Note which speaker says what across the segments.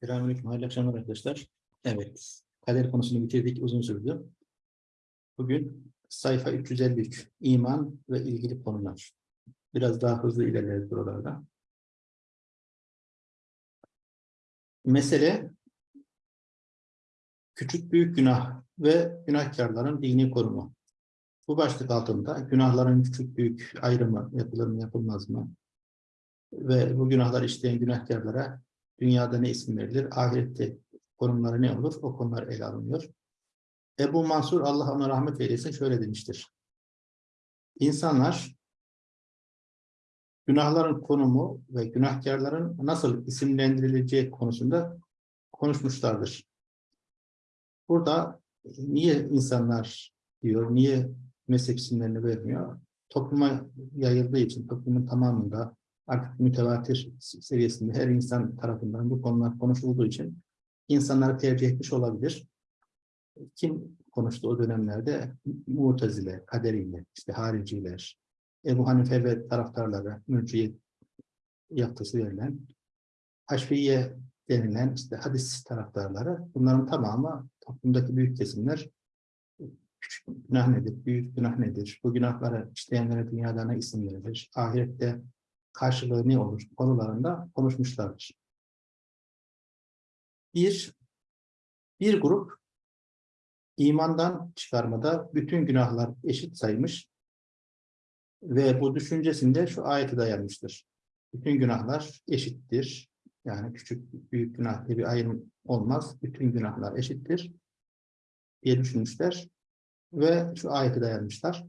Speaker 1: Selamünaleyküm, hayırlı akşamlar arkadaşlar. Evet, kader konusunu bitirdik, uzun sürdü. Bugün sayfa 353, iman ve ilgili konular. Biraz daha hızlı ilerleriz buralarda. Mesele, küçük büyük günah ve günahkarların dini korumu. Bu başlık altında günahların küçük büyük ayrımı yapılır mı yapılmaz mı? Ve bu günahlar işleyen günahkarlara dünyada ne isim verilir, ahirette konumları ne olur, o konular ele alınıyor. Ebu Mansur, Allah ona rahmet eylesin, şöyle demiştir. İnsanlar, günahların konumu ve günahkarların nasıl isimlendirileceği konusunda konuşmuşlardır. Burada niye insanlar diyor, niye meslek isimlerini vermiyor? Topluma yayıldığı için, toplumun tamamında artık mütevatir seviyesinde her insan tarafından bu konular konuşulduğu için insanları tercih etmiş olabilir. Kim konuştu o dönemlerde? Mu'tezile, Kaderiyle, işte hariciler, Ebu Hanife ve taraftarları, mürciye yaptısı verilen, Haşfiye denilen işte hadis taraftarları, bunların tamamı toplumdaki büyük kesimler küçük günah nedir, büyük günah nedir, bu günahları işleyenlere dünyada ne isim verilir, ahirette karşılığı ne olur konularında konuşmuşlardır. Bir, bir grup imandan çıkarmada bütün günahlar eşit saymış ve bu düşüncesinde şu ayete dayanmıştır. Bütün günahlar eşittir. Yani küçük büyük günah diye bir ayrım olmaz. Bütün günahlar eşittir diye düşünmüşler ve şu ayete dayanmışlar.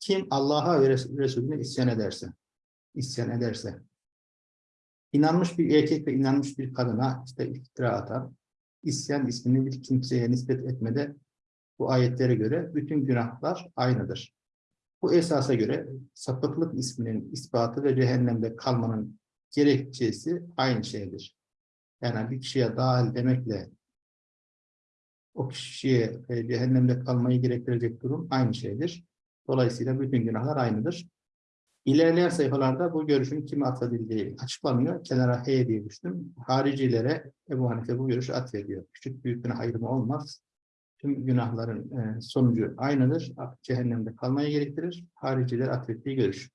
Speaker 1: Kim Allah'a ve Resulüne isyan ederse, isyan ederse, inanmış bir erkek ve inanmış bir kadına işte iftira atan, isyan ismini bir kimseye nispet etmede bu ayetlere göre bütün günahlar aynıdır. Bu esasa göre sapıklık isminin ispatı ve cehennemde kalmanın gerekçesi aynı şeydir. Yani bir kişiye dahil demekle o kişiye e, cehennemde kalmayı gerektirecek durum aynı şeydir. Dolayısıyla bütün günahlar aynıdır. İlerleyen sayfalarda bu görüşün kime atfedildiği açıklanıyor. Kenara H diye düştüm. Haricilere Ebu Hanife bu görüşü atfediyor. Küçük büyük günah ayrımı olmaz. Tüm günahların e, sonucu aynıdır. Cehennemde kalmayı gerektirir. Hariciler atfettiği görüş.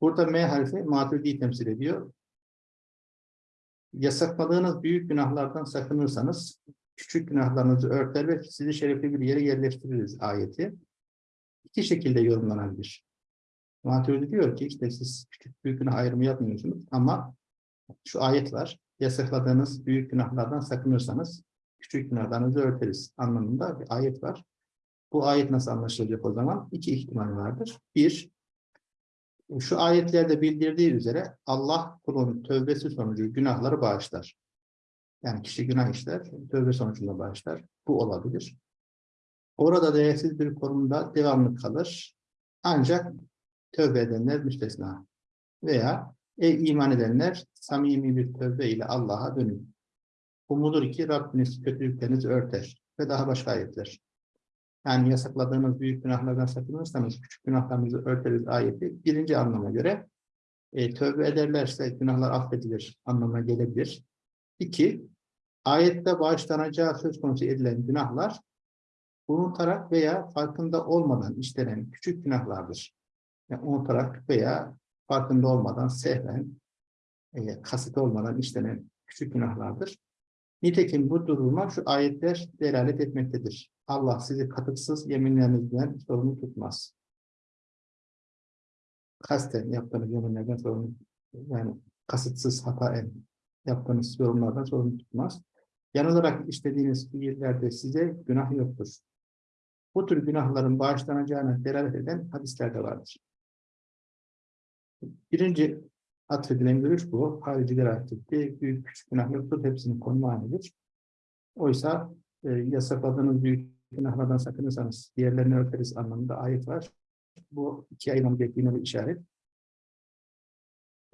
Speaker 1: Burada M harfi maturidiyi temsil ediyor. Yasakladığınız büyük günahlardan sakınırsanız küçük günahlarınızı örter ve sizi şerefli bir yere yerleştiririz ayeti. İki şekilde yorumlanabilir. Maturidi diyor ki işte siz küçük büyük günah ayrımı yapmıyorsunuz ama şu ayet var. Yasakladığınız büyük günahlardan sakınırsanız küçük günahlarınızı örteriz anlamında bir ayet var. Bu ayet nasıl anlaşılacak o zaman? İki ihtimal vardır. Bir, şu ayetlerde bildirdiği üzere Allah kulun tövbesi sonucu günahları bağışlar. Yani kişi günah işler, tövbe sonucunda bağışlar. Bu olabilir. Orada değersiz bir konumda devamlı kalır. Ancak tövbe edenler müstesna. Veya ey iman edenler samimi bir tövbe ile Allah'a dönün. Umudur ki Rabbiniz kötülüklerinizi örter ve daha başka ayetler. Yani yasakladığınız büyük günahlardan sakınırsanız küçük günahlarınızı örteriz ayeti birinci anlama göre e, tövbe ederlerse günahlar affedilir anlamına gelebilir. İki, ayette bağışlanacağı söz konusu edilen günahlar unutarak veya farkında olmadan işlenen küçük günahlardır yani unutarak veya farkında olmadan, sehven, e, kasıt olmadan işlenen küçük günahlardır. Nitekim bu duruma şu ayetler delalet etmektedir. Allah sizi katıksız yeminlerinizden sorumlu tutmaz. Kasten yaptığınız yeminlerden sorumlu, yani kasıtsız hataen yaptığınız yorumlardan sorumlu tutmaz. Yanılarak işlediğiniz fiillerde size günah yoktur. Bu tür günahların bağışlanacağına delalet eden hadisler de vardır. Birinci atfedilen görüş bu. Hariciler atfetti. Büyük küçük günah yoktur. Hepsinin konumu aynıdır. Oysa e, yasakladığınız büyük günahlardan sakınırsanız diğerlerini örteriz anlamında ayet var. Bu iki ayırmam gerektiğine bir işaret.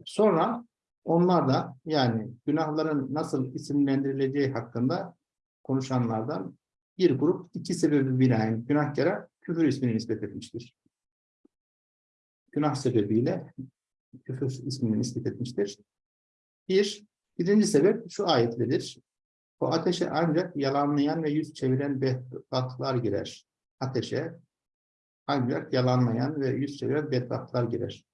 Speaker 1: Sonra onlar da yani günahların nasıl isimlendirileceği hakkında konuşanlardan bir grup iki sebebi binaen günahkara küfür ismini nispet etmiştir. Günah sebebiyle küfür ismini nispet etmiştir. Bir, Birinci sebep şu ayetlidir. O ateşe ancak yalanlayan ve yüz çeviren bedbahtlar girer. Ateşe ancak yalanlayan ve yüz çeviren bedbahtlar girer.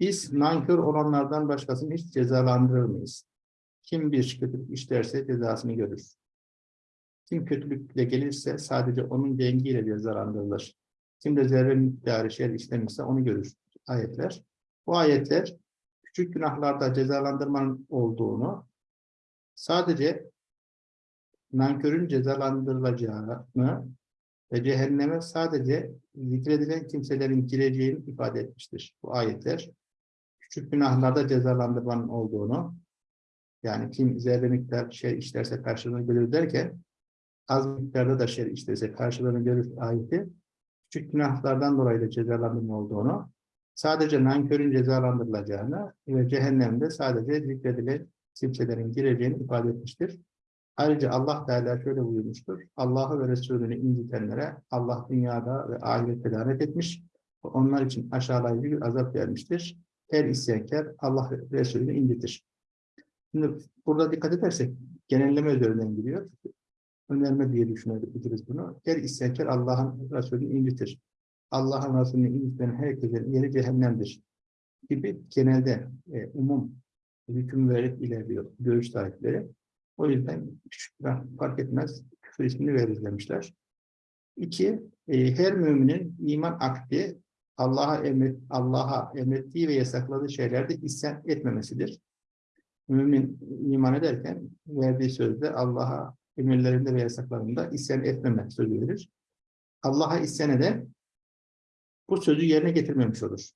Speaker 1: Biz nankör olanlardan başkasını hiç cezalandırır mıyız? Kim bir kötülük işlerse cezasını görür. Kim kötülükle gelirse sadece onun dengiyle cezalandırılır. Kim de zerre miktarı şer işlemişse onu görür. Ayetler. Bu ayetler küçük günahlarda cezalandırmanın olduğunu, sadece nankörün cezalandırılacağını ve cehenneme sadece zikredilen kimselerin gireceğini ifade etmiştir. Bu ayetler küçük günahlarda cezalandırmanın olduğunu, yani kim zerre miktar şey işlerse karşılığını görür derken, az miktarda da şey işlerse karşılığını görür ayeti, küçük günahlardan dolayı da cezalandırma olduğunu, sadece nankörün cezalandırılacağını ve cehennemde sadece zikredilen kimselerin gireceğini ifade etmiştir. Ayrıca Allah Teala şöyle buyurmuştur. Allah'ı ve Resulünü incitenlere Allah dünyada ve ahirette lanet etmiş. Onlar için aşağılayıcı bir azap vermiştir. Her isyankar Allah ve Resulünü incitir. Şimdi burada dikkat edersek genelleme üzerinden gidiyor. Önerme diye düşünebiliriz bunu. Her isyankar Allah'ın Resulünü incitir. Allah'ın Resulünü inciten herkesin yeri cehennemdir. Gibi genelde e, umum hüküm vererek ilerliyor görüş sahipleri. O yüzden küçük fark etmez küfür ismini veririz demişler. İki, e, her müminin iman akdi Allah'a emret, Allah'a emrettiği ve yasakladığı şeylerde isyan etmemesidir. Mümin iman ederken verdiği sözde Allah'a emirlerinde ve yasaklarında isyan etmeme sözü verir. Allah'a isyan eden bu sözü yerine getirmemiş olur.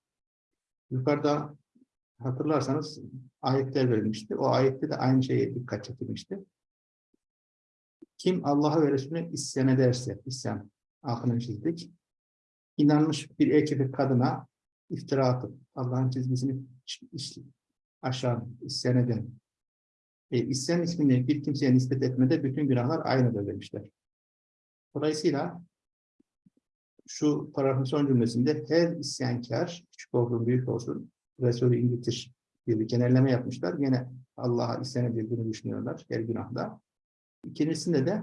Speaker 1: Yukarıda hatırlarsanız ayetler verilmişti. O ayette de aynı şeye dikkat çekilmişti. Kim Allah'a ve Resulüne isyan ederse, isyan altını çizdik. İnanmış bir erkek ve kadına iftira atıp Allah'ın çizgisini aşağı isyan eden. E, isyan ismini bir kimseye nispet etmede bütün günahlar aynıdır demişler. Dolayısıyla şu paragrafın son cümlesinde her isyankar, küçük olsun, büyük olsun, Resulü incitir diye bir genelleme yapmışlar. Yine Allah'a isyan edildiğini düşünüyorlar her günahda. İkincisinde de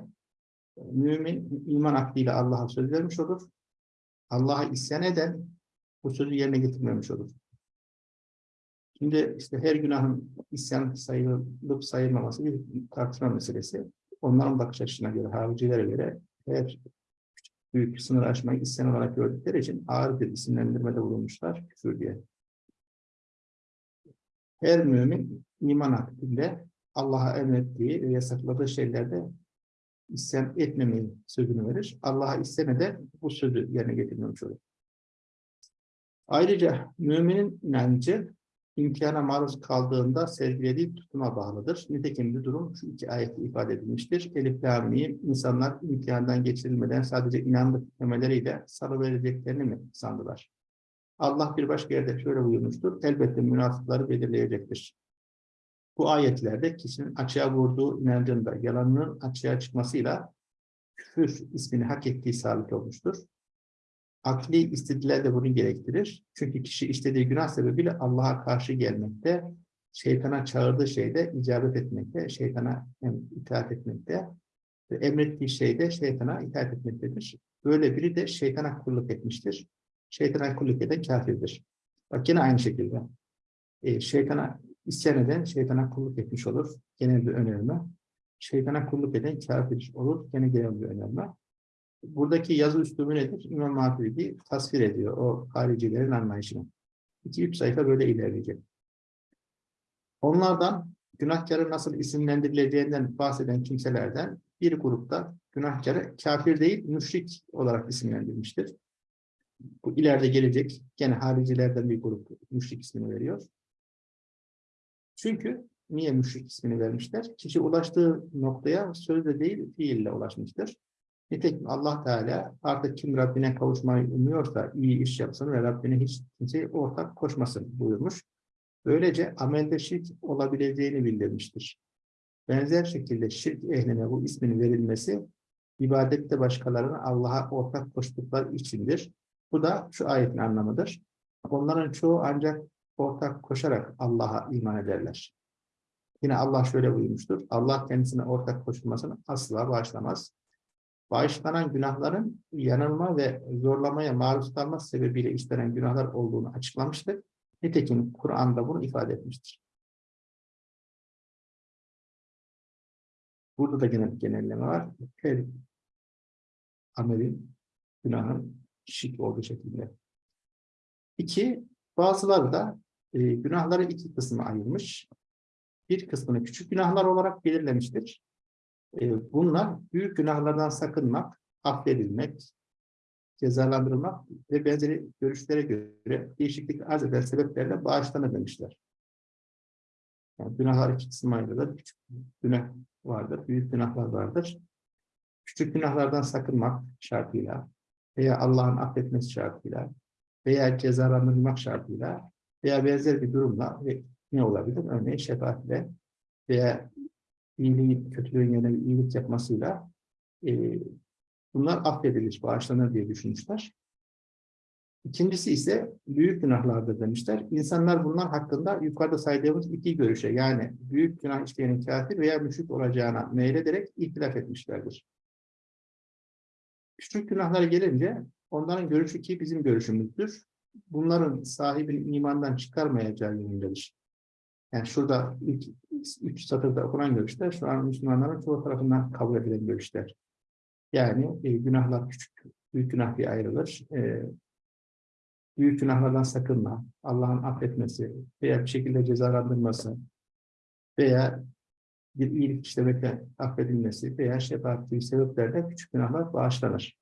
Speaker 1: mümin iman aklıyla Allah'a söz vermiş olur. Allah'a isyan eden bu sözü yerine getirmemiş olur. Şimdi işte her günahın isyan sayılıp sayılmaması bir tartışma meselesi. Onların bakış açısına göre, haricilere göre her büyük sınır aşmayı isyan olarak gördükleri için ağır bir isimlendirmede bulunmuşlar küfür diye. Her mümin iman aklinde Allah'a emrettiği ve yasakladığı şeylerde isyan etmemeyi sözünü verir. Allah'a isyan eder, bu sözü yerine getirmemiş olur. Ayrıca müminin inancı imtihana maruz kaldığında sergilediği tutuma bağlıdır. Nitekim bir durum şu iki ayette ifade edilmiştir. Elif Lami'yi insanlar imtihandan geçirilmeden sadece inandık demeleriyle salıvereceklerini mi sandılar? Allah bir başka yerde şöyle buyurmuştur. Elbette münafıkları belirleyecektir. Bu ayetlerde kişinin açığa vurduğu inancında yalanının açığa çıkmasıyla küfür ismini hak ettiği sabit olmuştur. Akli istediler de bunu gerektirir. Çünkü kişi istediği günah sebebiyle Allah'a karşı gelmekte, şeytana çağırdığı şeyde icabet etmekte, şeytana itaat etmekte ve emrettiği şeyde şeytana itaat etmektedir. Böyle biri de şeytana kulluk etmiştir. Şeytana kulluk eden kafirdir. Bak yine aynı şekilde. E, şeytana isyan eden şeytana kulluk etmiş olur. Genel bir önerme. Şeytana kulluk eden kafir olur. Gene genel bir önerme. Buradaki yazı üslubu nedir? İmam Maturidi tasvir ediyor o haricilerin anlayışını. 2-3 sayfa böyle ilerleyecek. Onlardan günahkarı nasıl isimlendirileceğinden bahseden kimselerden bir grupta günahkarı kafir değil, müşrik olarak isimlendirmiştir. Bu ileride gelecek, gene haricilerden bir grup müşrik ismini veriyor. Çünkü niye müşrik ismini vermişler? Kişi ulaştığı noktaya sözle değil, fiille ulaşmıştır. Nitekim Allah Teala artık kim Rabbine kavuşmayı umuyorsa iyi iş yapsın ve Rabbine hiç kimseyi ortak koşmasın buyurmuş. Böylece amelde şirk olabileceğini bildirmiştir. Benzer şekilde şirk ehline bu ismin verilmesi ibadette başkalarına Allah'a ortak koştukları içindir. Bu da şu ayetin anlamıdır. Onların çoğu ancak ortak koşarak Allah'a iman ederler. Yine Allah şöyle buyurmuştur. Allah kendisine ortak koşulmasını asla bağışlamaz. Bağışlanan günahların yanılma ve zorlamaya maruz kalması sebebiyle işlenen günahlar olduğunu açıklamıştır. Nitekim Kur'an'da bunu ifade etmiştir. Burada da genel genelleme var. Her amelin, günahın şirk olduğu şekilde. İki, bazıları da e, günahları iki kısma ayırmış. Bir kısmını küçük günahlar olarak belirlemiştir. E, bunlar büyük günahlardan sakınmak, affedilmek, cezalandırılmak ve benzeri görüşlere göre değişiklik arz eden sebeplerle bağışlanır demişler. Yani günahlar iki kısma ayrılır. Küçük günah vardır, büyük günahlar vardır. Küçük günahlardan sakınmak şartıyla veya Allah'ın affetmesi şartıyla veya cezalandırmak şartıyla veya benzer bir durumla ne olabilir? Örneğin şefaatle veya iyiliğin, kötülüğün bir iyilik yapmasıyla e, bunlar affedilir, bağışlanır diye düşünmüşler. İkincisi ise büyük günahlardır demişler. İnsanlar bunlar hakkında yukarıda saydığımız iki görüşe yani büyük günah işleyenin kafir veya müşrik olacağına meylederek ihtilaf etmişlerdir. Küçük günahlara gelince onların görüşü ki bizim görüşümüzdür. Bunların sahibini imandan çıkarmayacağı yönündedir. Yani şurada ilk üç satırda okunan görüşler şu an Müslümanların çoğu tarafından kabul edilen görüşler. Yani e, günahlar küçük, büyük günah diye ayrılır. E, büyük günahlardan sakınma, Allah'ın affetmesi veya bir şekilde cezalandırması veya bir iyilik işlemekle affedilmesi veya şefaat gibi sebeplerle küçük günahlar bağışlanır.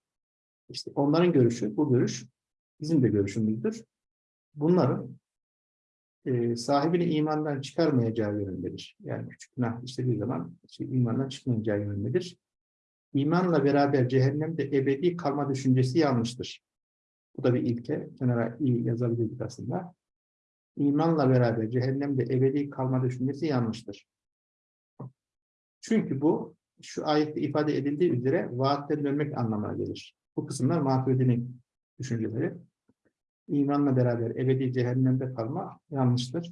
Speaker 1: İşte onların görüşü, bu görüş bizim de görüşümüzdür. Bunların e, sahibini imandan çıkarmayacağı yönündedir. Yani küçük günah işlediği zaman işte imandan çıkmayacağı yönündedir. İmanla beraber cehennemde ebedi kalma düşüncesi yanlıştır. Bu da bir ilke. Kenara iyi yazabilirdik aslında. İmanla beraber cehennemde ebedi kalma düşüncesi yanlıştır. Çünkü bu şu ayette ifade edildiği üzere vaatten dönmek anlamına gelir. Bu kısımlar Maturidi'nin düşünceleri. İmanla beraber ebedi cehennemde kalma yanlıştır.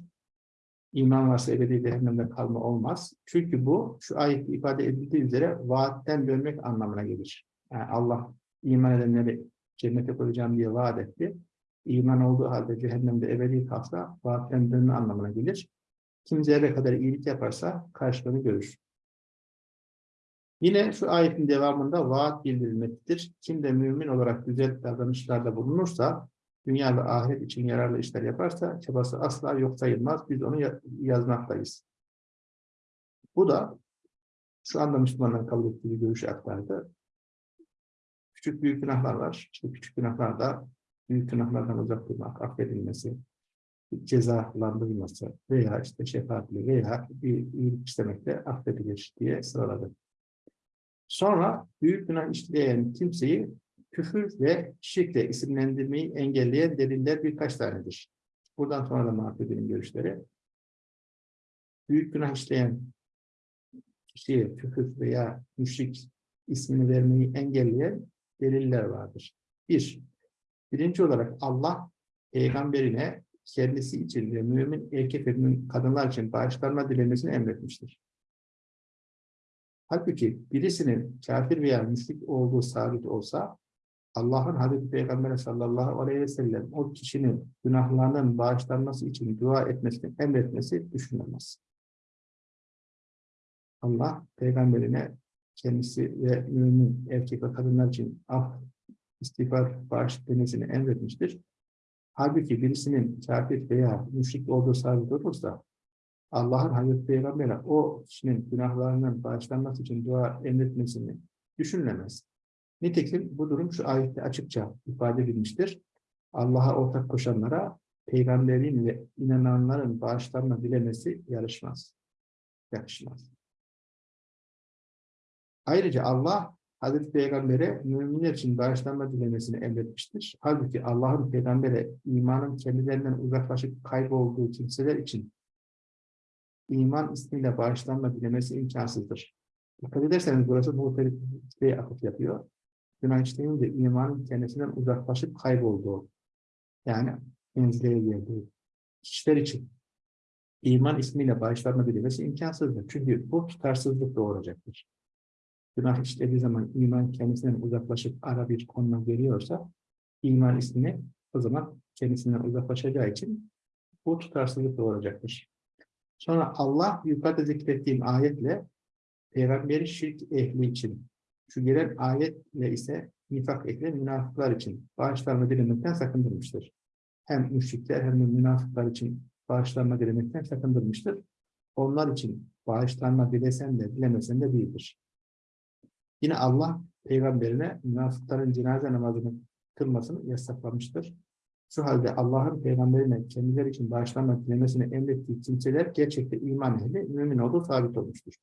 Speaker 1: İman varsa ebedi cehennemde kalma olmaz. Çünkü bu şu ayette ifade edildiği üzere vaatten dönmek anlamına gelir. Yani Allah iman edenleri cennete koyacağım diye vaat etti. İman olduğu halde cehennemde ebedi kalsa vaatten dönme anlamına gelir. Kim zerre kadar iyilik yaparsa karşılığını görür. Yine şu ayetin devamında vaat bildirilmektedir. Kim de mümin olarak güzel davranışlarda bulunursa, dünya ve ahiret için yararlı işler yaparsa, çabası asla yok sayılmaz. Biz onu yazmaktayız. Bu da şu anda Müslümanların kabul ettiği görüşü aktardı. Küçük büyük günahlar var. İşte küçük günahlarda büyük günahlardan uzak durmak, affedilmesi, cezalandırılması veya işte şefaatli veya bir iyilik istemekle affedilir diye sıraladı. Sonra büyük günah işleyen kimseyi küfür ve şirkle isimlendirmeyi engelleyen deliller birkaç tanedir. Buradan sonra da mahvedinin görüşleri. Büyük günah işleyen kişiye küfür veya müşrik ismini vermeyi engelleyen deliller vardır. Bir, birinci olarak Allah peygamberine kendisi için ve mümin erkek ve mümin kadınlar için bağışlanma dilemesini emretmiştir. Halbuki birisinin kafir veya müşrik olduğu sabit olsa Allah'ın Hazreti Peygamber sallallahu aleyhi ve sellem o kişinin günahlarının bağışlanması için dua etmesini emretmesi düşünülemez. Allah peygamberine kendisi ve mümin erkek ve kadınlar için af, istiğfar, bağış demesini emretmiştir. Halbuki birisinin kafir veya müşrik olduğu sabit olursa Allah'ın Hazreti Peygamber'e o kişinin günahlarının bağışlanması için dua emretmesini düşünülemez. Nitekim bu durum şu ayette açıkça ifade edilmiştir. Allah'a ortak koşanlara peygamberin ve inananların bağışlanma dilemesi yarışmaz. Yakışmaz. Ayrıca Allah Hazreti Peygamber'e müminler için bağışlanma dilemesini emretmiştir. Halbuki Allah'ın peygambere imanın kendilerinden uzaklaşıp kaybolduğu kimseler için iman ismiyle bağışlanma dilemesi imkansızdır. Dikkat ederseniz burası muhtelifliğe atıf yapıyor. Günah işleyince imanın kendisinden uzaklaşıp kaybolduğu, yani menzileye geldiği kişiler için iman ismiyle bağışlanma dilemesi imkansızdır. Çünkü bu tutarsızlık doğuracaktır. Günah işlediği zaman iman kendisinden uzaklaşıp ara bir konuma geliyorsa iman ismini o zaman kendisinden uzaklaşacağı için bu tutarsızlık doğuracaktır. Sonra Allah yukarıda zikrettiğim ayetle peygamberi şirk ehli için şu gelen ayetle ise nifak ehli münafıklar için bağışlanma dilemekten sakındırmıştır. Hem müşrikler hem de münafıklar için bağışlanma dilemekten sakındırmıştır. Onlar için bağışlanma dilesen de dilemesen de değildir. Yine Allah peygamberine münafıkların cenaze namazını kılmasını yasaklamıştır. Şu halde Allah'ın peygamberine kendileri için bağışlanma dilemesini emrettiği kimseler gerçekte iman ehli, mümin olduğu sabit olmuştur.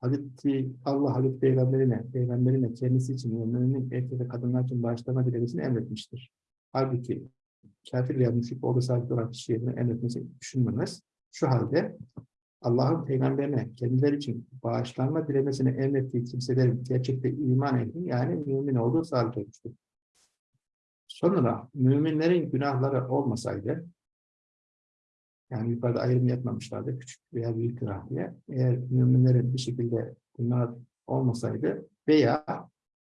Speaker 1: Hazreti Allah Hazreti Peygamberine, Peygamberine kendisi için mümin erkek ve kadınlar için bağışlama dilemesini emretmiştir. Halbuki kafir veya müşrik olduğu sabit olan kişiye bunu emretmesi düşünmemez. Şu halde Allah'ın peygamberine kendileri için bağışlanma dilemesini emrettiği kimselerin gerçekte iman ehli yani mümin olduğu sabit olmuştur. Sonra müminlerin günahları olmasaydı yani yukarıda ayrım yapmamışlardı küçük veya büyük günah diye. Eğer müminlerin bir şekilde günah olmasaydı veya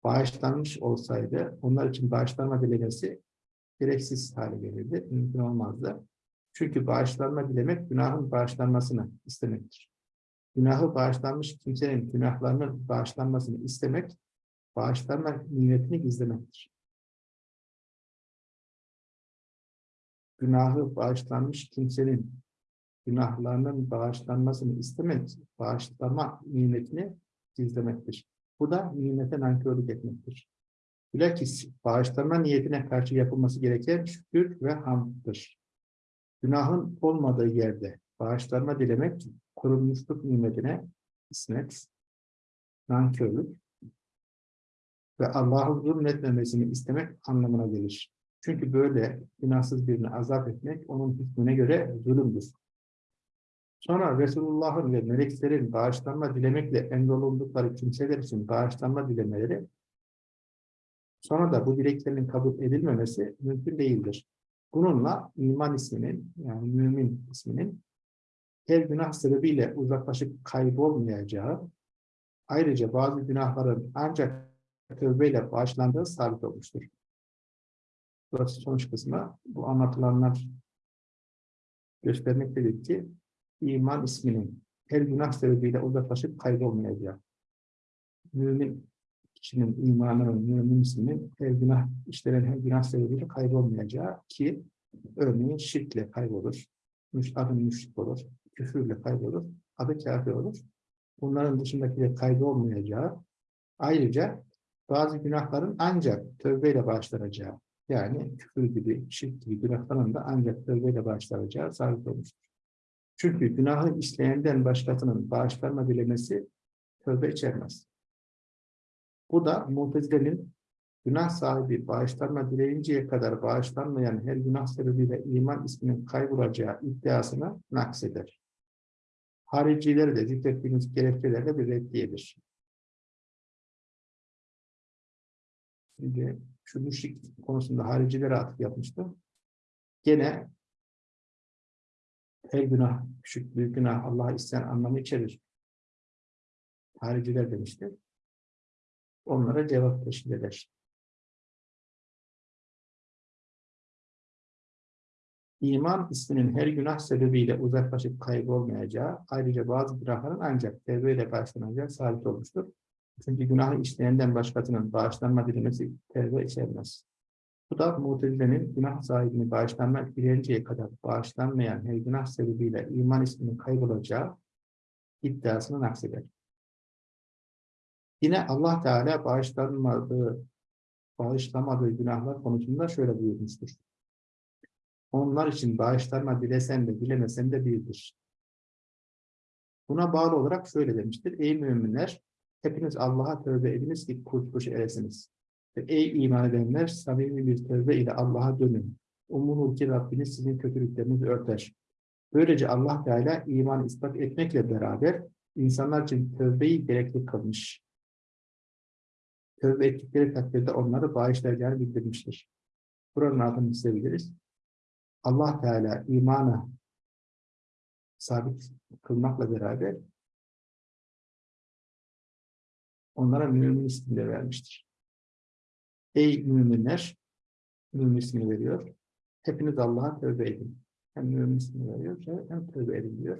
Speaker 1: bağışlanmış olsaydı onlar için bağışlanma dilemesi gereksiz hale gelirdi. Mümkün olmazdı. Çünkü bağışlanma dilemek günahın bağışlanmasını istemektir. Günahı bağışlanmış kimsenin günahlarının bağışlanmasını istemek, bağışlanma niyetini gizlemektir. Günahı bağışlanmış kimsenin günahlarının bağışlanmasını istemek, bağışlama nimetini gizlemektir. Bu da nimete nankörlük etmektir. Bilakis bağışlanma niyetine karşı yapılması gereken şükür ve hamdır. Günahın olmadığı yerde bağışlanma dilemek, korunmuşluk nimetine ismet, nankörlük ve Allah'ın zulmetmemesini istemek anlamına gelir. Çünkü böyle günahsız birini azap etmek onun hükmüne göre zulümdür. Sonra Resulullah'ın ve meleklerin bağışlanma dilemekle emrolundukları kimseler için bağışlanma dilemeleri sonra da bu dileklerin kabul edilmemesi mümkün değildir. Bununla iman isminin yani mümin isminin her günah sebebiyle uzaklaşıp kaybolmayacağı ayrıca bazı günahların ancak tövbeyle bağışlandığı sabit olmuştur. Burası sonuç kısmı. Bu anlatılanlar göstermektedir ki iman isminin her günah sebebiyle uzaklaşıp kaybolmayacağı. Mümin kişinin imanı, mümin isminin her günah, işlenen her günah sebebiyle kaybolmayacağı ki örneğin şirkle kaybolur, adı müşrik olur, küfürle kaybolur, adı kafir olur. Bunların dışındakiyle kaybolmayacağı, ayrıca bazı günahların ancak tövbeyle başlanacağı, yani küfür gibi, şirk gibi günahların da ancak tövbeyle bağışlanacağı sabit olmuştur. Çünkü günahı işleyenden başkasının bağışlanma dilemesi tövbe içermez. Bu da Mutezile'nin günah sahibi bağışlanma dileyinceye kadar bağışlanmayan her günah sebebiyle iman isminin kaybolacağı iddiasını nakseder. Haricileri de zikrettiğimiz gerekçelerle bir reddiyedir. Şimdi şu müşrik konusunda haricilere atıf yapmıştı. Gene her günah, küçük büyük günah Allah'a isteyen anlamı içerir. Hariciler demişti. Onlara cevap teşkil eder. İman isminin her günah sebebiyle uzaklaşıp kaybolmayacağı, ayrıca bazı günahların ancak tevbeyle karşılanacağı sabit olmuştur. Çünkü günahı işleyenden başkasının bağışlanma dilemesi tevbe içermez. Bu da Mutezile'nin günah sahibini bağışlanmak dilenceye kadar bağışlanmayan her günah sebebiyle iman isminin kaybolacağı iddiasını nakseder. Yine Allah Teala bağışlanmadığı, bağışlamadığı günahlar konusunda şöyle buyurmuştur. Onlar için bağışlanma dilesen de dilemesen de birdir. Buna bağlı olarak şöyle demiştir. Ey müminler, hepiniz Allah'a tövbe ediniz ki kurtuluş eresiniz. Ey iman edenler, samimi bir tövbe ile Allah'a dönün. Umulur ki Rabbiniz sizin kötülüklerinizi örter. Böylece Allah Teala iman ispat etmekle beraber insanlar için tövbeyi gerekli kılmış. Tövbe ettikleri takdirde onları bağışlayacağını bildirmiştir. Buranın altını çizebiliriz. Allah Teala imanı sabit kılmakla beraber onlara mümin ismini vermiştir. Ey müminler, mümin ismini veriyor. Hepiniz Allah'a tövbe edin. Hem mümin ismini veriyor hem tövbe edin diyor.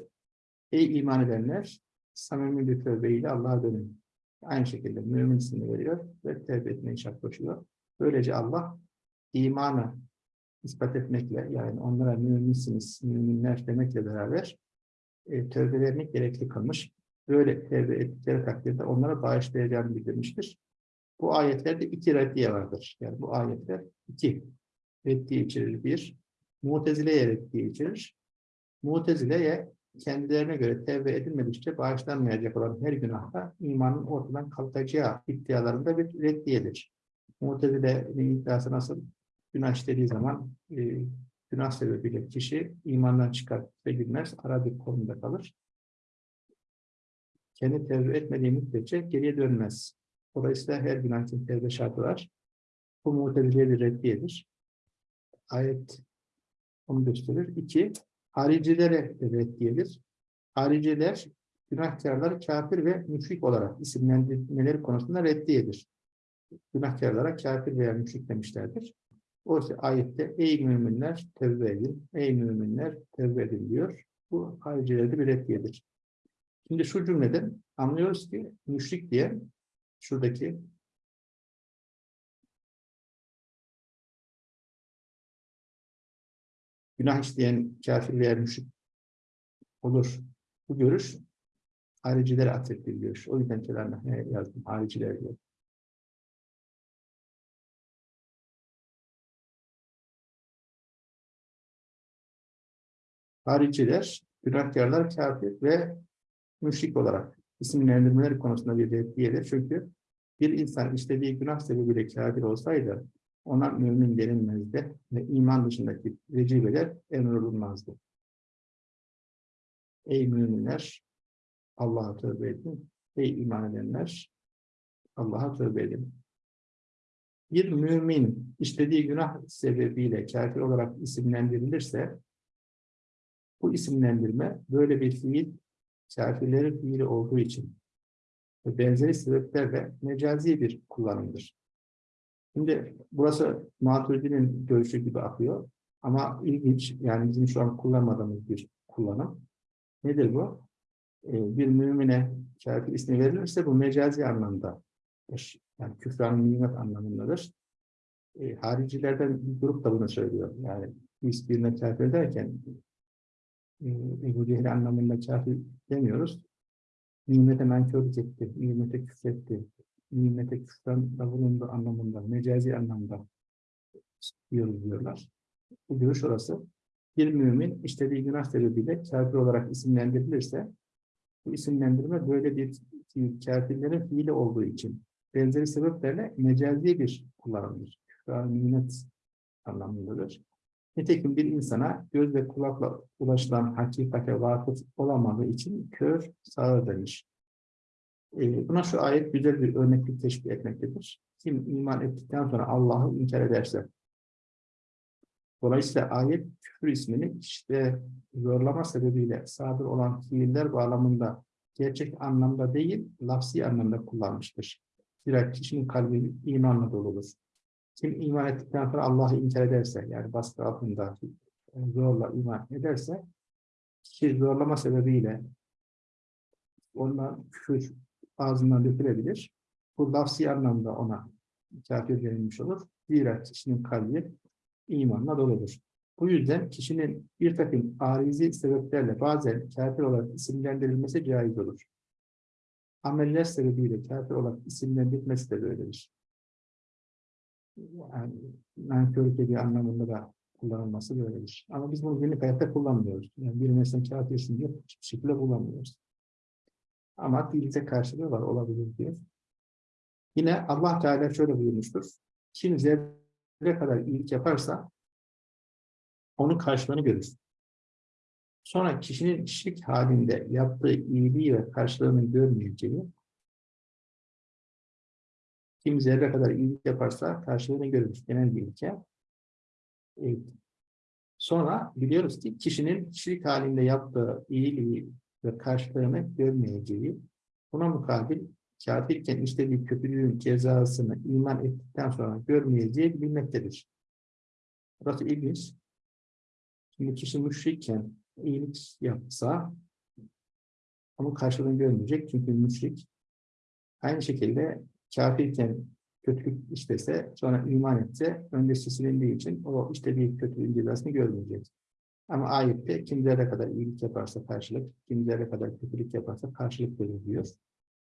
Speaker 1: Ey iman edenler, samimi bir tövbeyle Allah'a dönün. Aynı şekilde mümin ismini veriyor ve tövbe etmeyi şart koşuyor. Böylece Allah imanı ispat etmekle yani onlara müminsiniz, müminler demekle beraber e, tövbelerini gerekli kılmış. Böyle tövbe ettikleri takdirde onlara bağışlayacağını bildirmiştir. Bu ayetlerde iki reddiye vardır. Yani bu ayetler iki reddiye içerir. Bir, Mutezile'ye reddiye içerir. Mutezile'ye kendilerine göre tevbe edilmedikçe bağışlanmayacak olan her günahta imanın ortadan kalkacağı iddialarında bir reddiyedir. Mutezile'nin iddiası nasıl? Günah işlediği zaman e, günah sebebiyle kişi imandan çıkar ve girmez, ara bir konumda kalır. Kendi tevbe etmediği müddetçe geriye dönmez. Dolayısıyla her günah için tevbe şartı var. Bu mutezile'ye bir reddiyedir. Ayet onu gösterir. İki, haricilere reddiyedir. Hariciler günahkarları kafir ve müşrik olarak isimlendirmeleri konusunda reddiyedir. Günahkarlara kafir veya müşrik demişlerdir. Oysa ayette ey müminler tevbe edin, ey müminler tevbe edin diyor. Bu haricilerde bir reddiyedir. Şimdi şu cümleden anlıyoruz ki müşrik diye şuradaki günah işleyen kafir veya müşrik olur. Bu görüş haricilere atfettiği görüş. O yüzden kenarına yazdım hariciler diye. Hariciler, günahkarlar kafir ve müşrik olarak isimlendirmeleri konusunda bir reddiyedir. Çünkü bir insan istediği günah sebebiyle kafir olsaydı ona mümin denilmezdi ve iman dışındaki vecibeler emrolunmazdı. Ey müminler Allah'a tövbe edin. Ey iman edenler Allah'a tövbe edin. Bir mümin istediği günah sebebiyle kafir olarak isimlendirilirse bu isimlendirme böyle bir fiil kafirlerin fiili olduğu için ve benzeri sebeplerle mecazi bir kullanımdır. Şimdi burası Maturidi'nin görüşü gibi akıyor. Ama ilginç, yani bizim şu an kullanmadığımız bir kullanım. Nedir bu? Ee, bir mümine kafir ismi verilirse bu mecazi anlamda. Yani küfran nimet anlamındadır. Ee, haricilerden bir grup da bunu söylüyor. Yani biz birine kafir derken e, Ebu Cehil anlamında kafir demiyoruz. Nimete nankörlük etti, nimete küfretti, nimete küfran da bulundu anlamında, mecazi anlamda diyoruz diyorlar. Bu görüş orası. Bir mümin istediği günah sebebiyle kafir olarak isimlendirilirse bu isimlendirme böyle bir kafirlerin fiili olduğu için benzeri sebeplerle mecazi bir kullanımdır. Küfran nimet anlamındadır. Nitekim bir insana göz ve kulakla ulaşılan hakikate vakıf olamadığı için kör sağır demiş. Ee, buna şu ayet güzel bir örneklik teşkil etmektedir. Kim iman ettikten sonra Allah'ı inkar ederse, dolayısıyla ayet küfür ismini işte zorlama sebebiyle sadır olan fiiller bağlamında gerçek anlamda değil, lafsi anlamda kullanmıştır. Zira kişinin kalbi imanla doludur. Kim iman ettikten sonra Allah'ı inkar ederse, yani baskı altında zorla iman ederse, kişi zorlama sebebiyle ondan küfür ağzından dökülebilir. Bu lafsi anlamda ona kafir denilmiş olur. Zira kişinin kalbi imanla doludur. Bu yüzden kişinin bir takım arizi sebeplerle bazen kafir olarak isimlendirilmesi caiz olur. Ameller sebebiyle kafir olarak isimlendirilmesi de böyledir yani nankörlük ediyor anlamında da kullanılması böyledir. Ama biz bunu günlük hayatta kullanmıyoruz. Yani bir mesela kağıt diye hiçbir şekilde kullanmıyoruz. Ama dilde karşılığı var, olabilir diye. Yine Allah Teala şöyle buyurmuştur. Kim zerre kadar iyilik yaparsa onun karşılığını görür. Sonra kişinin şirk halinde yaptığı iyiliği ve karşılığını görmeyeceği kim zerre kadar iyilik yaparsa karşılığını görür. Genel bir ilke. Evet. Sonra biliyoruz ki kişinin kişilik halinde yaptığı iyiliği ve karşılığını görmeyeceği, buna mukabil kafirken işlediği kötülüğün cezasını iman ettikten sonra görmeyeceği bilinmektedir. Burası ilginç. Şimdi kişi müşrikken iyilik yapsa onun karşılığını görmeyecek çünkü müşrik. Aynı şekilde kafirken kötülük işlese sonra iman etse öncesi silindiği için o işlediği kötülüğün cezasını görmeyecek. Ama ayette kim zerre kadar iyilik yaparsa karşılık, kim zerre kadar kötülük yaparsa karşılık verir diyor.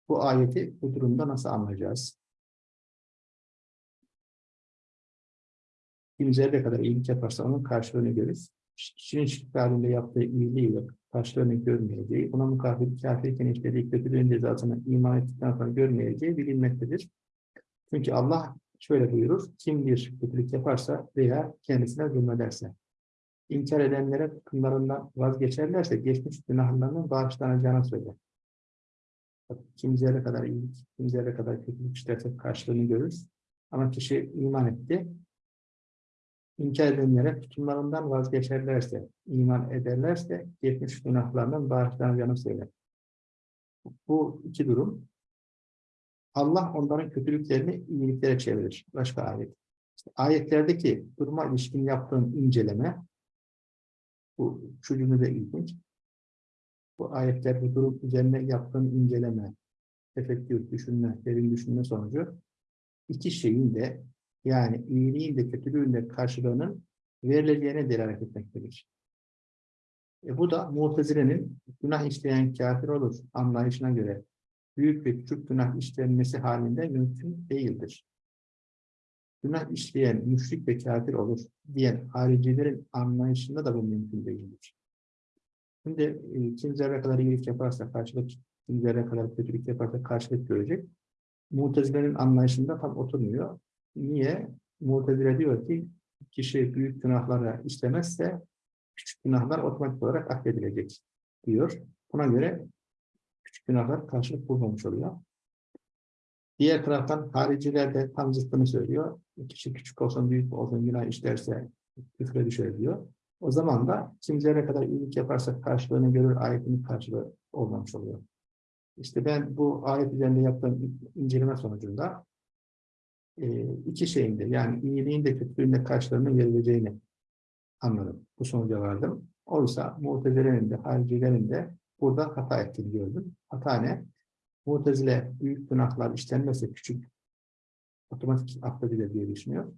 Speaker 1: Bu ayeti bu durumda nasıl anlayacağız? Kim zerre kadar iyilik yaparsa onun karşılığını görürüz. Kişinin şirk halinde yaptığı iyiliği ve karşılığını görmeyeceği, buna mukabil kafirken işlediği kötülüğün cezasını iman ettikten sonra görmeyeceği bilinmektedir. Çünkü Allah şöyle buyurur, kim bir kötülük yaparsa veya kendisine zulmederse, inkar edenlere tutumlarından vazgeçerlerse geçmiş günahlarının bağışlanacağını söyler. Kim zerre kadar iyilik, kim zerre kadar kötülük işlerse karşılığını görürüz. Ama kişi iman etti, inkar edenlere tutumlarından vazgeçerlerse, iman ederlerse geçmiş günahlarından bağışlanacağını söyler. Bu iki durum Allah onların kötülüklerini iyiliklere çevirir. Başka ayet. İşte ayetlerdeki duruma ilişkin yaptığın inceleme bu şu de ilginç. Bu ayetlerde durum üzerine yaptığın inceleme, efektif düşünme, derin düşünme sonucu iki şeyin de yani kötülüğün de karşılığının verileceğine delalet etmektedir. E bu da Mu'tezile'nin günah işleyen kafir olur anlayışına göre büyük ve küçük günah işlenmesi halinde mümkün değildir. Günah işleyen müşrik ve kafir olur diyen haricilerin anlayışında da bu mümkün değildir. Şimdi e, kim zerre kadar iyilik yaparsa karşılık, kim zerre kadar kötülük yaparsa karşılık görecek. Mutezilerin anlayışında tam oturmuyor. Niye? Mu'tezile diyor ki kişi büyük günahlara işlemezse küçük günahlar otomatik olarak affedilecek diyor. Buna göre küçük günahlar karşılık bulmamış oluyor. Diğer taraftan hariciler de tam zıttını söylüyor. Kişi küçük olsun büyük olsun günah işlerse küfre düşer diyor. O zaman da kimselere kadar iyilik yaparsak karşılığını görür ayetinin karşılığı olmamış oluyor. İşte ben bu ayet üzerinde yaptığım inceleme sonucunda e, iki şeyin de yani iyiliğin de kötülüğün de karşılığını verileceğini anladım. Bu sonuca vardım. Oysa muhtezelerin de haricilerin de burada hata ettiğini gördüm. Hata ne? Muhtezile büyük günahlar işlenmezse küçük otomatik affedilir diye düşünüyor.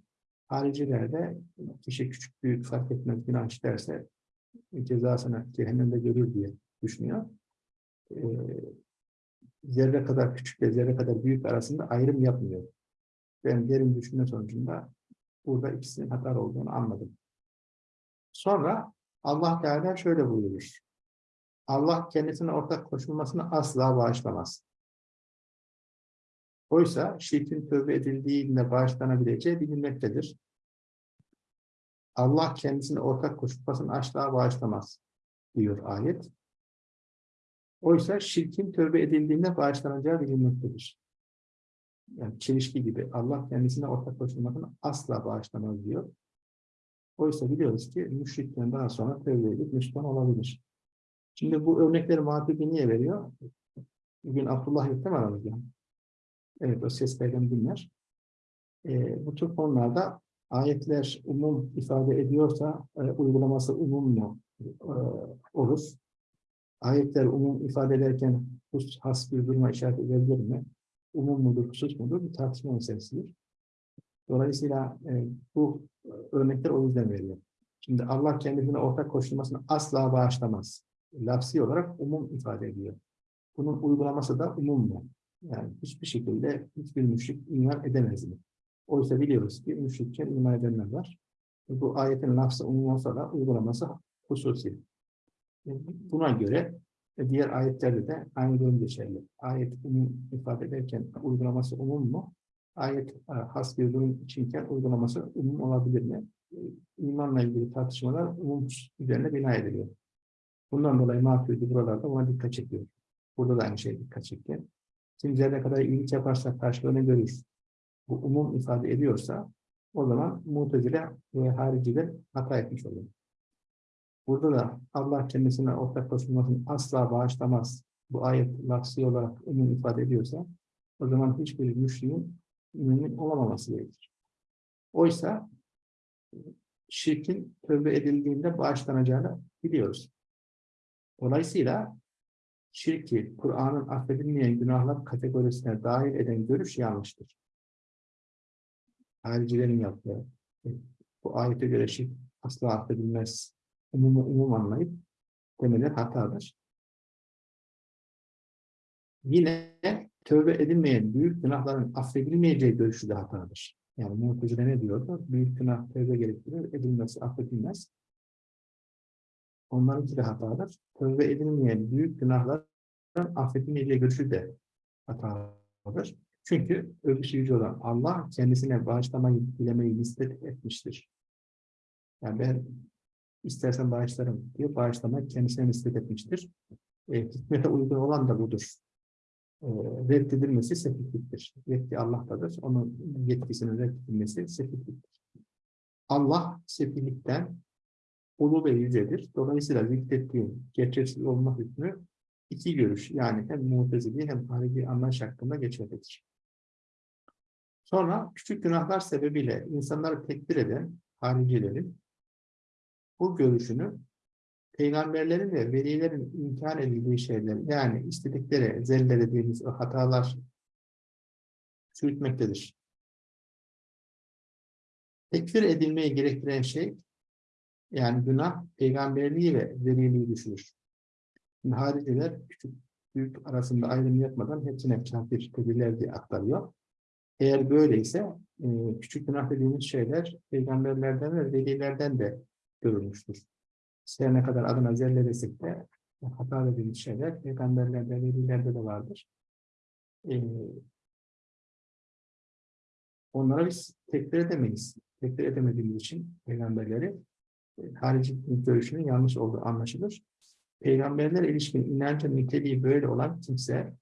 Speaker 1: Haricilerde kişi küçük büyük fark etmez günah işlerse cezasını cehennemde görür diye düşünüyor. Ee, zerre kadar küçük ve zerre kadar büyük arasında ayrım yapmıyor. Ben derin düşünme sonucunda burada ikisinin hata olduğunu anladım. Sonra Allah Teala şöyle buyurur. Allah kendisine ortak koşulmasını asla bağışlamaz. Oysa şirkin tövbe edildiğinde bağışlanabileceği bilinmektedir. Allah kendisine ortak koşulmasını asla bağışlamaz diyor ayet. Oysa şirkin tövbe edildiğinde bağışlanacağı bilinmektedir. Yani çelişki gibi Allah kendisine ortak koşulmasını asla bağışlamaz diyor. Oysa biliyoruz ki müşrikten daha sonra tövbe edip Müslüman olabilir. Şimdi bu örnekleri muhatibi niye veriyor? Bugün Abdullah yok değil mi aramızda? Evet, o seslerden dinler. E, bu tür konularda ayetler umum ifade ediyorsa e, uygulaması umum mu e, olur? Ayetler umum ifade ederken has bir duruma işaret edebilir mi? Umum mudur, husus mudur? Bir tartışma meselesidir. Dolayısıyla e, bu örnekler o yüzden veriyor. Şimdi Allah kendisine ortak koşulmasını asla bağışlamaz lafsi olarak umum ifade ediyor. Bunun uygulaması da umum mu? Yani hiçbir şekilde hiçbir müşrik iman edemez mi? Oysa biliyoruz ki müşrikken iman edenler var. Bu ayetin lafzı umum olsa da uygulaması hususi. Buna göre diğer ayetlerde de aynı durum geçerli. Ayet umum ifade ederken uygulaması umum mu? Ayet e, has bir durum içinken uygulaması umum olabilir mi? İmanla ilgili tartışmalar umum üzerine bina ediliyor. Bundan dolayı Maturidi buralarda ona dikkat çekiyor. Burada da aynı şey dikkat çekiyor. Kim zerre kadar iyilik yaparsa karşılığını görür. Bu umum ifade ediyorsa o zaman mutezile ve hariciler hata etmiş oluyor. Burada da Allah kendisine ortak koşulmasını asla bağışlamaz. Bu ayet lafsi olarak umum ifade ediyorsa o zaman hiçbir müşriğin mümin olamaması gerekir. Oysa şirkin tövbe edildiğinde bağışlanacağını biliyoruz. Dolayısıyla şirki Kur'an'ın affedilmeyen günahlar kategorisine dahil eden görüş yanlıştır. Haricilerin yaptığı bu ayete göre şirk asla affedilmez. Umumu umum anlayıp demeleri hatadır. Yine tövbe edilmeyen büyük günahların affedilmeyeceği görüşü de hatadır. Yani Mu'tezile ne diyordu? Büyük günah tövbe gerektirir, edilmesi affedilmez. Onlarınki de hatadır. Tövbe edilmeyen büyük günahların affedilmeyeceği görüşü de hatadır. Çünkü övgüsü yüce olan Allah kendisine bağışlamayı, dilemeyi nispet etmiştir. Yani ben istersen bağışlarım diye bağışlamak kendisine nispet etmiştir. E, hikmete uygun olan da budur. E, reddedilmesi sefihliktir. Yetki Allah'tadır. Onun yetkisinin reddedilmesi sefihliktir. Allah sefihlikten ulu ve yücedir. Dolayısıyla zikrettiğim gerçeksiz olma hükmü iki görüş yani hem mutezili hem harici anlayış hakkında geçerlidir. Sonra küçük günahlar sebebiyle insanları tekbir eden haricilerin bu görüşünü peygamberlerin ve velilerin imkan edildiği şeyler yani istedikleri zelle dediğimiz o hatalar çürütmektedir. Tekfir edilmeyi gerektiren şey yani günah peygamberliği ve veliliği düşürür. Şimdi hariciler küçük büyük arasında ayrım yapmadan hepsine kafir dediler diye aktarıyor. Eğer böyleyse küçük günah dediğimiz şeyler peygamberlerden ve velilerden de görülmüştür. Her ne kadar adına zelle desek de hata dediğimiz şeyler peygamberlerde, velilerde de vardır. E, onlara biz tekrar edemeyiz. Tekrar edemediğimiz için peygamberleri e, harici görüşünün yanlış olduğu anlaşılır. Peygamberler ilişkin inancın niteliği böyle olan kimse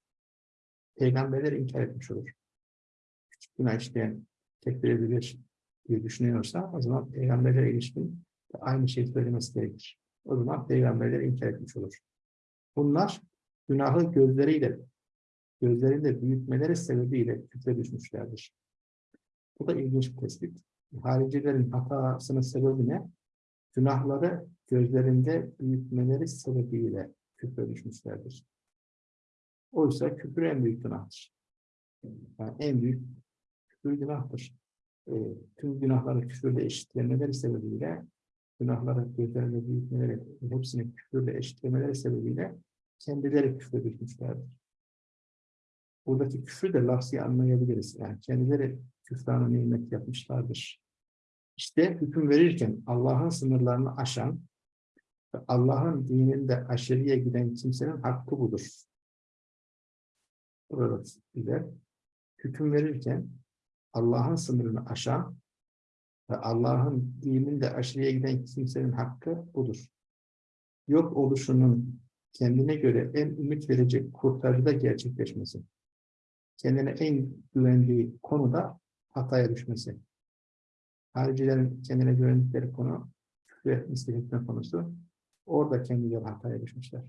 Speaker 1: peygamberleri inkar etmiş olur. Küçük günah işleyen tekbir edilir diye düşünüyorsa o zaman peygamberlere ilişkin aynı şeyi söylemesi gerekir. O zaman peygamberleri inkar etmiş olur. Bunlar günahı gözleriyle gözlerinde büyütmeleri sebebiyle küfre düşmüşlerdir. Bu da ilginç bir tespit. Haricilerin hatasının sebebi ne? Günahları gözlerinde büyütmeleri sebebiyle küfre düşmüşlerdir. Oysa küfür en büyük günahtır. Yani en büyük küfür günahtır. E, tüm günahları küfürle eşitlemeleri sebebiyle günahları gözlerinde büyütmeleri, hepsini küfürle eşitlemeleri sebebiyle kendileri küfre düşmüşlerdir. Buradaki küfür de lafzi anlayabiliriz. Yani kendileri küfrana nimet yapmışlardır. İşte hüküm verirken Allah'ın sınırlarını aşan ve Allah'ın dininde aşırıya giden kimsenin hakkı budur. Burada hüküm verirken Allah'ın sınırını aşan ve Allah'ın dininde aşırıya giden kimsenin hakkı budur. Yok oluşunun kendine göre en ümit verecek kurtarıda gerçekleşmesi. Kendine en güvendiği konuda hataya düşmesi. Haricilerin kendine güvendikleri konu küfre nispet konusu. Orada kendileri hataya düşmüşler.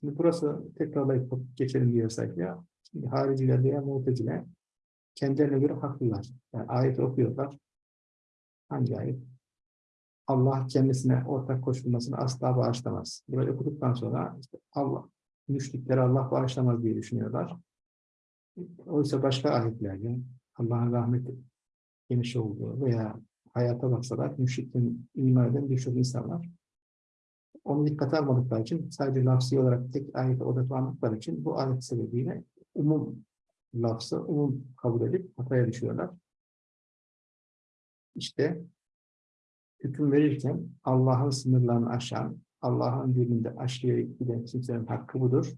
Speaker 1: Şimdi burası tekrarlayıp geçelim diye sayfaya. Şimdi hariciler veya muhteciler kendilerine göre haklılar. Yani ayet okuyorlar. Hangi ayet? Allah kendisine ortak koşulmasını asla bağışlamaz. Böyle okuduktan sonra işte Allah, müşrikleri Allah bağışlamaz diye düşünüyorlar. Oysa başka ayetlerde Allah'ın rahmeti geniş olduğu veya hayata baksalar müşriklerin iman eden birçok insanlar onu dikkate almadıkları için sadece lafsi olarak tek ayete odaklandıkları için bu ayet sebebiyle umum lafzı umum kabul edip hataya düşüyorlar. İşte hüküm verirken Allah'ın sınırlarını aşan, Allah'ın dilinde aşırıya giden kimsenin hakkı budur.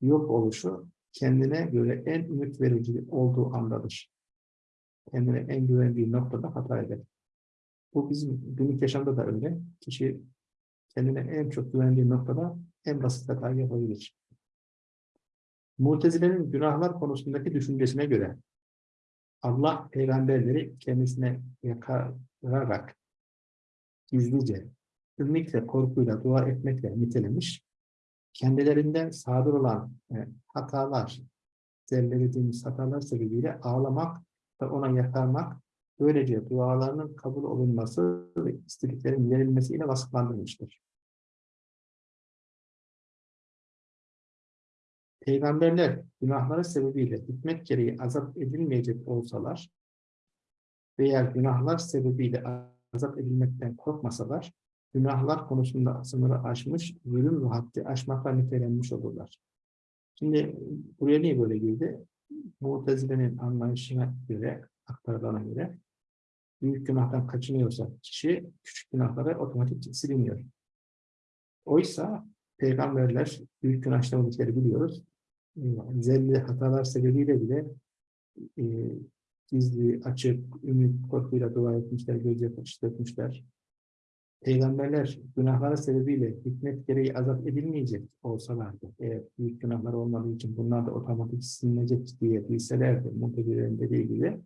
Speaker 1: Yok oluşu kendine göre en ümit verici olduğu andadır. Kendine en güvendiği noktada hata eder. Bu bizim günlük yaşamda da öyle. Kişi kendine en çok güvendiği noktada en basit hata yapabilir. Mutezile'nin günahlar konusundaki düşüncesine göre Allah peygamberleri kendisine yakararak gizlice ümitle, korkuyla, dua etmekle nitelemiş. Kendilerinden sadır olan e, hatalar, zerrelediğimiz hatalar sebebiyle ağlamak ve ona yakarmak, böylece dualarının kabul olunması ve istediklerin verilmesiyle vasıflandırılmıştır. Peygamberler günahları sebebiyle hikmet gereği azap edilmeyecek olsalar veya günahlar sebebiyle azap edilmekten korkmasalar, günahlar konusunda sınırı aşmış, zulüm ve haddi aşmakla nitelenmiş olurlar. Şimdi buraya niye böyle girdi? Mutezile'nin anlayışına göre, aktarılana göre büyük günahtan kaçınıyorsa kişi küçük günahlara otomatik siliniyor. Oysa peygamberler büyük günah işlemedikleri biliyoruz. Zelli hatalar sebebiyle bile e, gizli, açık, ümit, korkuyla dua etmişler, gözyaşı dökmüşler. Peygamberler günahları sebebiyle hikmet gereği azap edilmeyecek olsalardı, eğer büyük günahlar olmadığı için bunlar da otomatik silinecek diye bilselerdi, muhtedirlerin dediği gibi,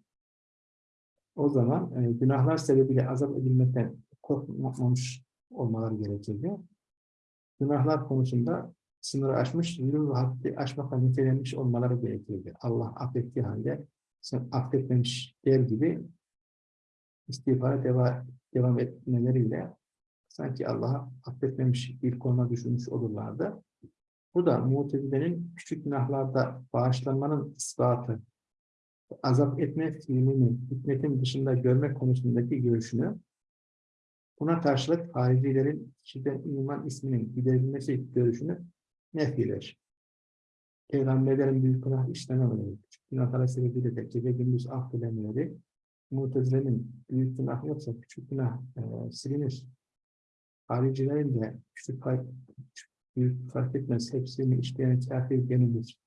Speaker 1: o zaman e, günahlar sebebiyle azap edilmekten korkmamış olmaları gerekirdi. Günahlar konusunda sınırı aşmış, zulüm ve haddi aşmakla nitelenmiş olmaları gerekirdi. Allah affettiği halde sen affetmemiş der gibi istiğfara devam, devam etmeleriyle sanki Allah'a affetmemiş bir konuma düşürmüş olurlardı. Bu da mutezilerin küçük günahlarda bağışlanmanın ispatı, azap etme fiilini hikmetin dışında görmek konusundaki görüşünü, buna karşılık haricilerin kişiden iman isminin giderilmesi görüşünü nefiler. Peygamberlerin büyük günah işlememeleri, küçük günahlara sebebiyle de gece gündüz affedilemeleri, Mutezile'nin büyük günah yoksa küçük günah e, silinir. Haricilerin de küçük fark, büyük fark etmez, hepsini işleyen kafir denilir.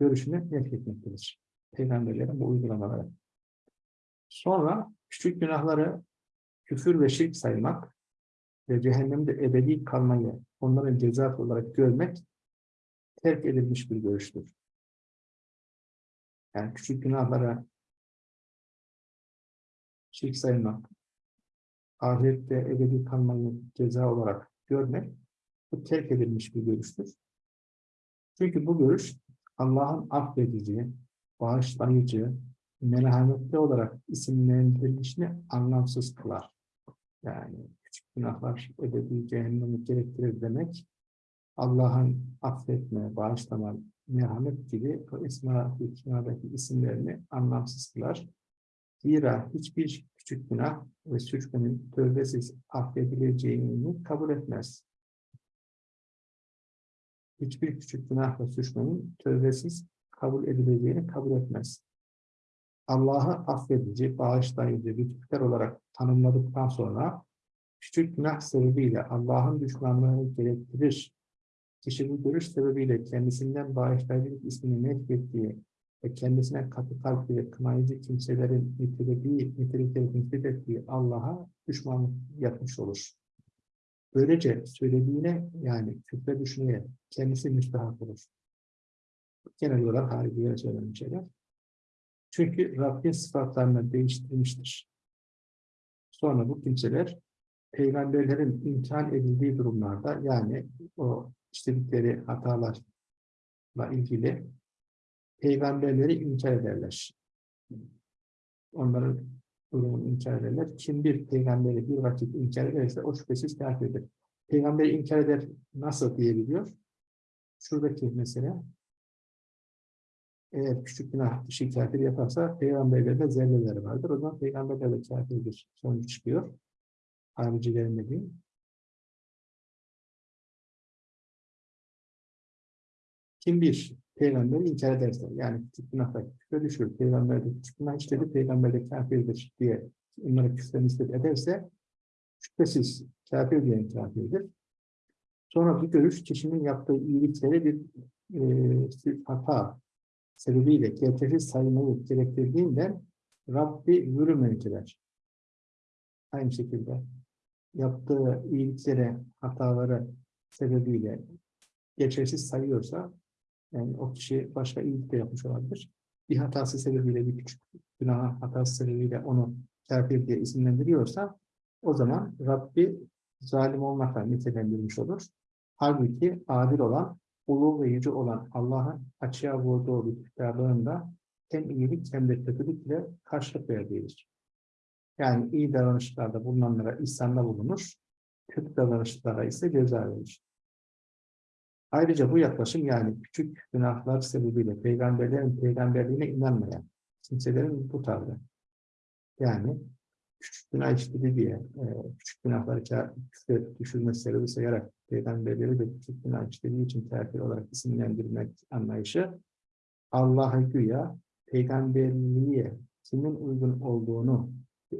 Speaker 1: Görüşünü nefretmektedir. Peygamberlerin bu uygulamaları. Sonra küçük günahları küfür ve şirk saymak ve cehennemde ebedi kalmayı onların cezası olarak görmek terk edilmiş bir görüştür. Yani küçük günahlara şirk saymak, ahirette ebedi kalmayı ceza olarak görmek, bu terk edilmiş bir görüştür. Çünkü bu görüş Allah'ın affedici, bağışlayıcı, merhametli olarak isimlendirilişini anlamsız kılar. Yani küçük günahlar ebedi cehennemi gerektirir demek, Allah'ın affetme, bağışlama, merhamet gibi o isma hükmadaki isimlerini anlamsız kılar. Zira hiçbir küçük günah ve suçların tövbesiz affedileceğini kabul etmez. Hiçbir küçük günah ve suçların tövbesiz kabul edileceğini kabul etmez. Allah'ı affedici, bağışlayıcı, lütufkar olarak tanımladıktan sonra küçük günah sebebiyle Allah'ın düşmanlığını gerektirir Kişi bu görüş sebebiyle kendisinden bağışlayıcılık ismini nefrettiği ve kendisine katı kalpli ve kınayıcı kimselerin nitelediği, nitelikleri nispet ettiği Allah'a düşmanlık yapmış olur. Böylece söylediğine yani küfre düşmeye kendisi müstahak olur. Genel olarak haricilere söylenen şeyler. Çünkü Rabbin sıfatlarını değiştirmiştir. Sonra bu kimseler peygamberlerin imtihan edildiği durumlarda yani o işledikleri hatalarla ilgili peygamberleri inkar ederler. Onların durumunu inkar ederler. Kim bir peygamberi bir vakit inkar ederse o şüphesiz kafirdir. Peygamberi inkar eder nasıl diyebiliyor? Şuradaki mesela eğer küçük günah kişi kafir yaparsa peygamberlerde zerreler vardır. O zaman peygamberler de kafirdir sonuç çıkıyor. Haricilerin dediği. Kim bir peygamberi inkar ederse, yani küçük günahda küfre düşür, peygamber de küçük günah işledi, peygamber de kafirdir diye onlara küfre nispet ederse, şüphesiz kafir diyen kafirdir. Sonra bu görüş kişinin yaptığı iyilikleri bir e, hata sebebiyle gerçeksiz saymayı gerektirdiğinden Rabbi yürümeyiciler. Aynı şekilde yaptığı iyiliklere, hataları sebebiyle geçersiz sayıyorsa yani o kişi başka iyilik de yapmış olabilir. Bir hatası sebebiyle, bir küçük günah hatası sebebiyle onu kafir diye isimlendiriyorsa o zaman Rabbi zalim olmakla nitelendirilmiş olur. Halbuki adil olan, ulu ve yüce olan Allah'ın açığa vurduğu bir kitabında hem iyilik hem de kötülükle karşılık verdiğidir. Yani iyi davranışlarda bulunanlara ihsanda bulunur, kötü davranışlara ise ceza verir. Ayrıca bu yaklaşım yani küçük günahlar sebebiyle peygamberlerin peygamberliğine inanmayan kimselerin bu tavrı. Yani küçük günah işledi diye e, küçük günahları küfre düşürmesi sebebi sayarak peygamberleri de küçük günah işlediği için kafir olarak isimlendirmek anlayışı Allah'a güya peygamberliğe kimin uygun olduğunu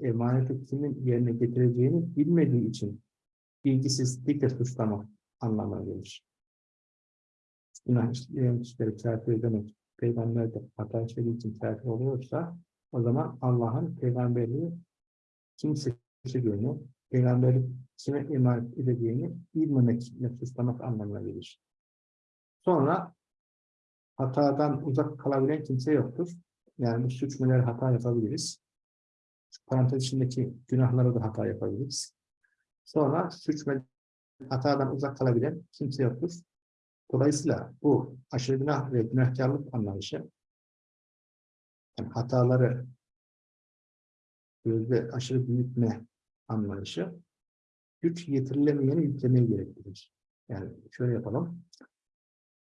Speaker 1: emaneti kimin yerine getireceğini bilmediği için bilgisizlikle suçlamak anlamına gelir. Günah işleyen kişileri kafir demek, peygamber de hata işlediği için kafir oluyorsa, o zaman Allah'ın peygamberliği kim seçeceğini, peygamberlik kime emanet edeceğini bilmemekle suçlamak anlamına gelir. Sonra hatadan uzak kalabilen kimse yoktur. Yani bu suçmeler hata yapabiliriz. Parantez içindeki günahlara da hata yapabiliriz. Sonra suçme hatadan uzak kalabilen kimse yoktur. Dolayısıyla bu aşırı günah ve günahkarlık anlayışı yani hataları gözde aşırı büyütme anlayışı güç yetirilemeyeni yüklemeyi gerektirir. Yani şöyle yapalım.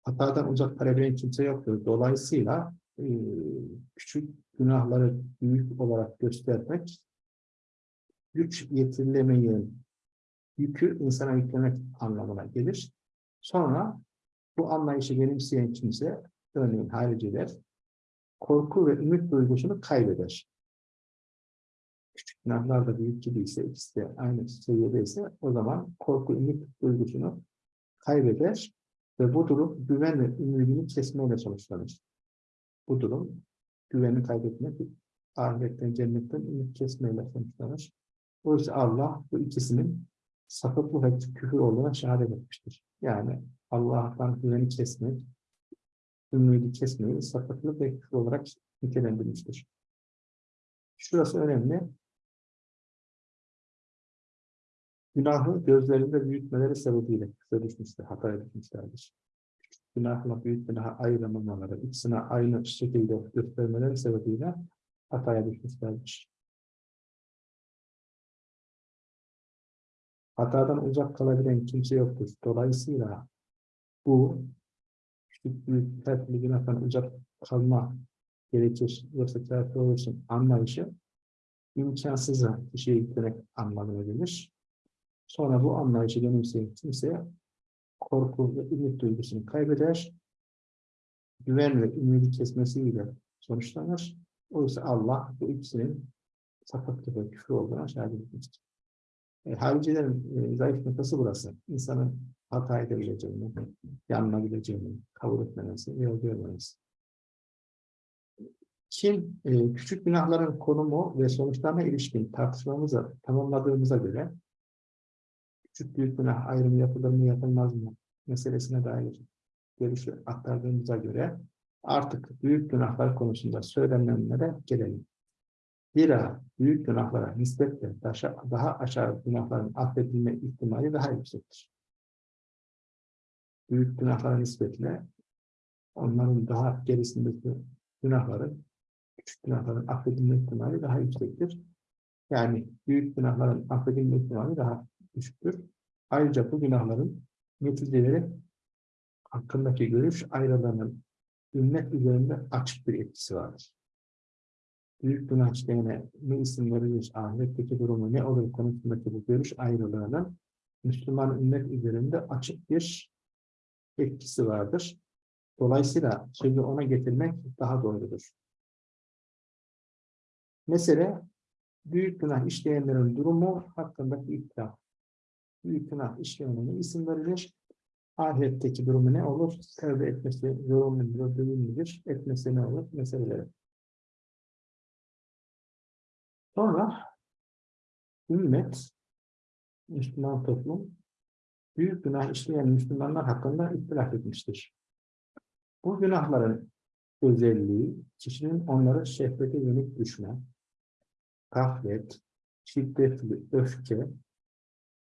Speaker 1: Hatadan uzak kalabilen kimse yoktur. Dolayısıyla e, küçük günahları büyük olarak göstermek güç yetirilemeyen yükü insana yüklemek anlamına gelir. Sonra bu anlayışı benimseyen kimse, örneğin hariciler, korku ve ümit duygusunu kaybeder. Küçük günahlar da büyük gibi ise, ikisi de aynı seviyede ise o zaman korku, ümit duygusunu kaybeder ve bu durum güven ve ümidini kesmeyle sonuçlanır. Bu durum güveni kaybetmek, ahiretten, cennetten ümit kesmeyle sonuçlanır. Oysa Allah bu ikisinin sapıklık ve küfür olduğuna şehadet etmiştir. Yani Allah'tan güveni kesmek, ümidi kesmeyi sapıklık ve küfür olarak nitelendirmiştir. Şurası önemli. Günahı gözlerinde büyütmeleri sebebiyle kısa düşmüştür, hata düşmüşlerdir. Günahla büyük günaha ayrılmamaları, ikisine aynı şekilde göstermeleri sebebiyle hataya düşmüşlerdir. Hatadan uzak kalabilen kimse yoktur. Dolayısıyla bu küçük büyük türlü günahtan uzak kalma gerekir. Yoksa kafir olursun anlayışı imkansıza kişiye yüklemek anlamına gelir. Sonra bu anlayışı benimseyen kimse korku ve ümit duygusunu kaybeder. Güven ve ümidi kesmesiyle sonuçlanır. Oysa Allah bu ikisinin sapıklık ve küfür olduğuna şahit etmiştir. E, haricilerin e, zayıf noktası burası. İnsanın hata edebileceğini, yanılabileceğini kabul etmemesi, yol görmemesi. Kim e, küçük günahların konumu ve sonuçlarına ilişkin tartışmamızı tamamladığımıza göre küçük büyük günah ayrımı yapılır mı yapılmaz mı meselesine dair görüşü aktardığımıza göre artık büyük günahlar konusunda söylenenlere gelelim. Zira büyük günahlara nispetle daha aşağı günahların affedilme ihtimali daha yüksektir. Büyük günahlara nispetle onların daha gerisindeki günahların, küçük günahların affedilme ihtimali daha yüksektir. Yani büyük günahların affedilme ihtimali daha düşüktür. Ayrıca bu günahların neticeleri hakkındaki görüş ayrılığının ümmet üzerinde açık bir etkisi vardır büyük günah işleyene ne isim verilir, ahiretteki durumu ne olur konusundaki bu görüş ayrılığının Müslüman ümmet üzerinde açık bir etkisi vardır. Dolayısıyla sözü ona getirmek daha doğrudur. Mesele büyük günah işleyenlerin durumu hakkındaki iddia. Büyük günah işleyenine isim verilir. Ahiretteki durumu ne olur? Tevbe etmesi zorunlu mudur, değil midir? Etmesi ne olur? Meseleleri. Sonra ümmet, Müslüman toplum, büyük günah işleyen Müslümanlar hakkında ihtilaf etmiştir. Bu günahların özelliği, kişinin onları şehvete yenik düşme, gaflet, şiddetli öfke,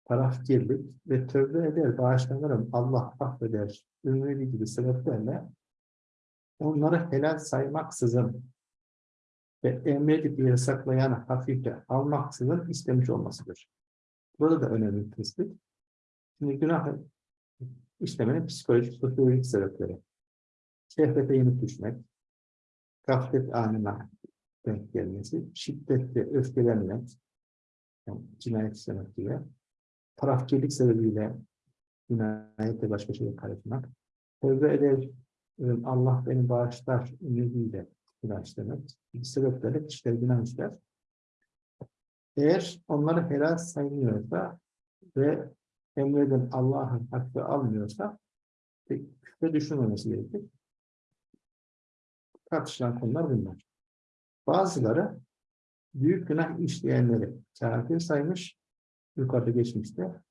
Speaker 1: tarafkirlik ve tövbe eder, bağışlanırım, Allah affeder, ümidi gibi sebeplerle onları helal saymaksızın ve emredip yasaklayan hafifle almaksızın istemiş olmasıdır. Burada da önemli tespit. Şimdi günah işlemenin psikolojik, sosyolojik sebepleri. Şehvete yenik düşmek, gaflet anına denk gelmesi, şiddetle öfkelenmek, yani cinayet istemek gibi, tarafkirlik sebebiyle cinayette başka şeye karışmak, tövbe eder, Allah beni bağışlar ümidiyle günah işlemek, bir sebeplerle kişiler günah işler. Eğer onları helal saymıyorsa ve emreden Allah'ın hakkı almıyorsa küfre düşünmemesi gerekir. Tartışılan konular bunlar. Bazıları büyük günah işleyenleri kafir saymış, yukarıda geçmişte.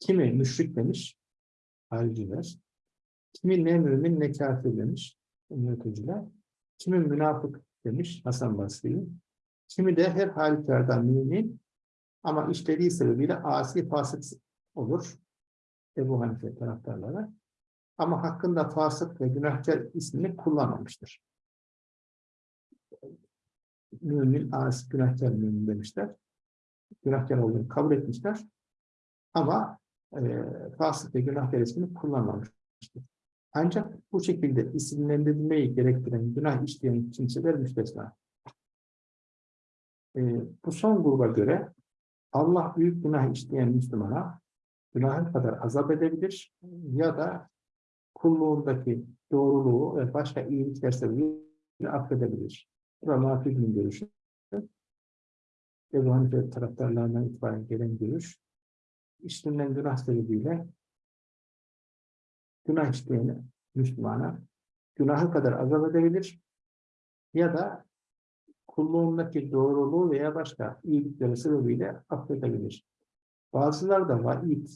Speaker 1: Kimi müşrik demiş, hariciler. Kimi ne mümin ne kafir demiş, yöneticiler. Kimi münafık demiş, Hasan Basri'yi. Kimi de her halükarda mümin ama işlediği sebebiyle asi fasık olur. Ebu Hanife taraftarları. Ama hakkında fasık ve günahkar ismini kullanmamıştır. Mümin, asi, günahkar mümin demişler. Günahkar olduğunu kabul etmişler. Ama e, fasık ve günahkar ismini kullanmamıştır. Ancak bu şekilde isimlendirilmeyi gerektiren günah işleyen kimseler müstesna. E, bu son gruba göre Allah büyük günah işleyen Müslümana günahı kadar azap edebilir ya da kulluğundaki doğruluğu ve başka iyilikler sebebiyle affedebilir. Bu da Mafid'in görüşü. Ebu Hanife taraftarlarından itibaren gelen görüş. İşlenen günah sebebiyle günah işleyeni Müslümana günahı kadar azap edebilir ya da kulluğundaki doğruluğu veya başka iyilikleri sebebiyle affedebilir. Bazıları da vaid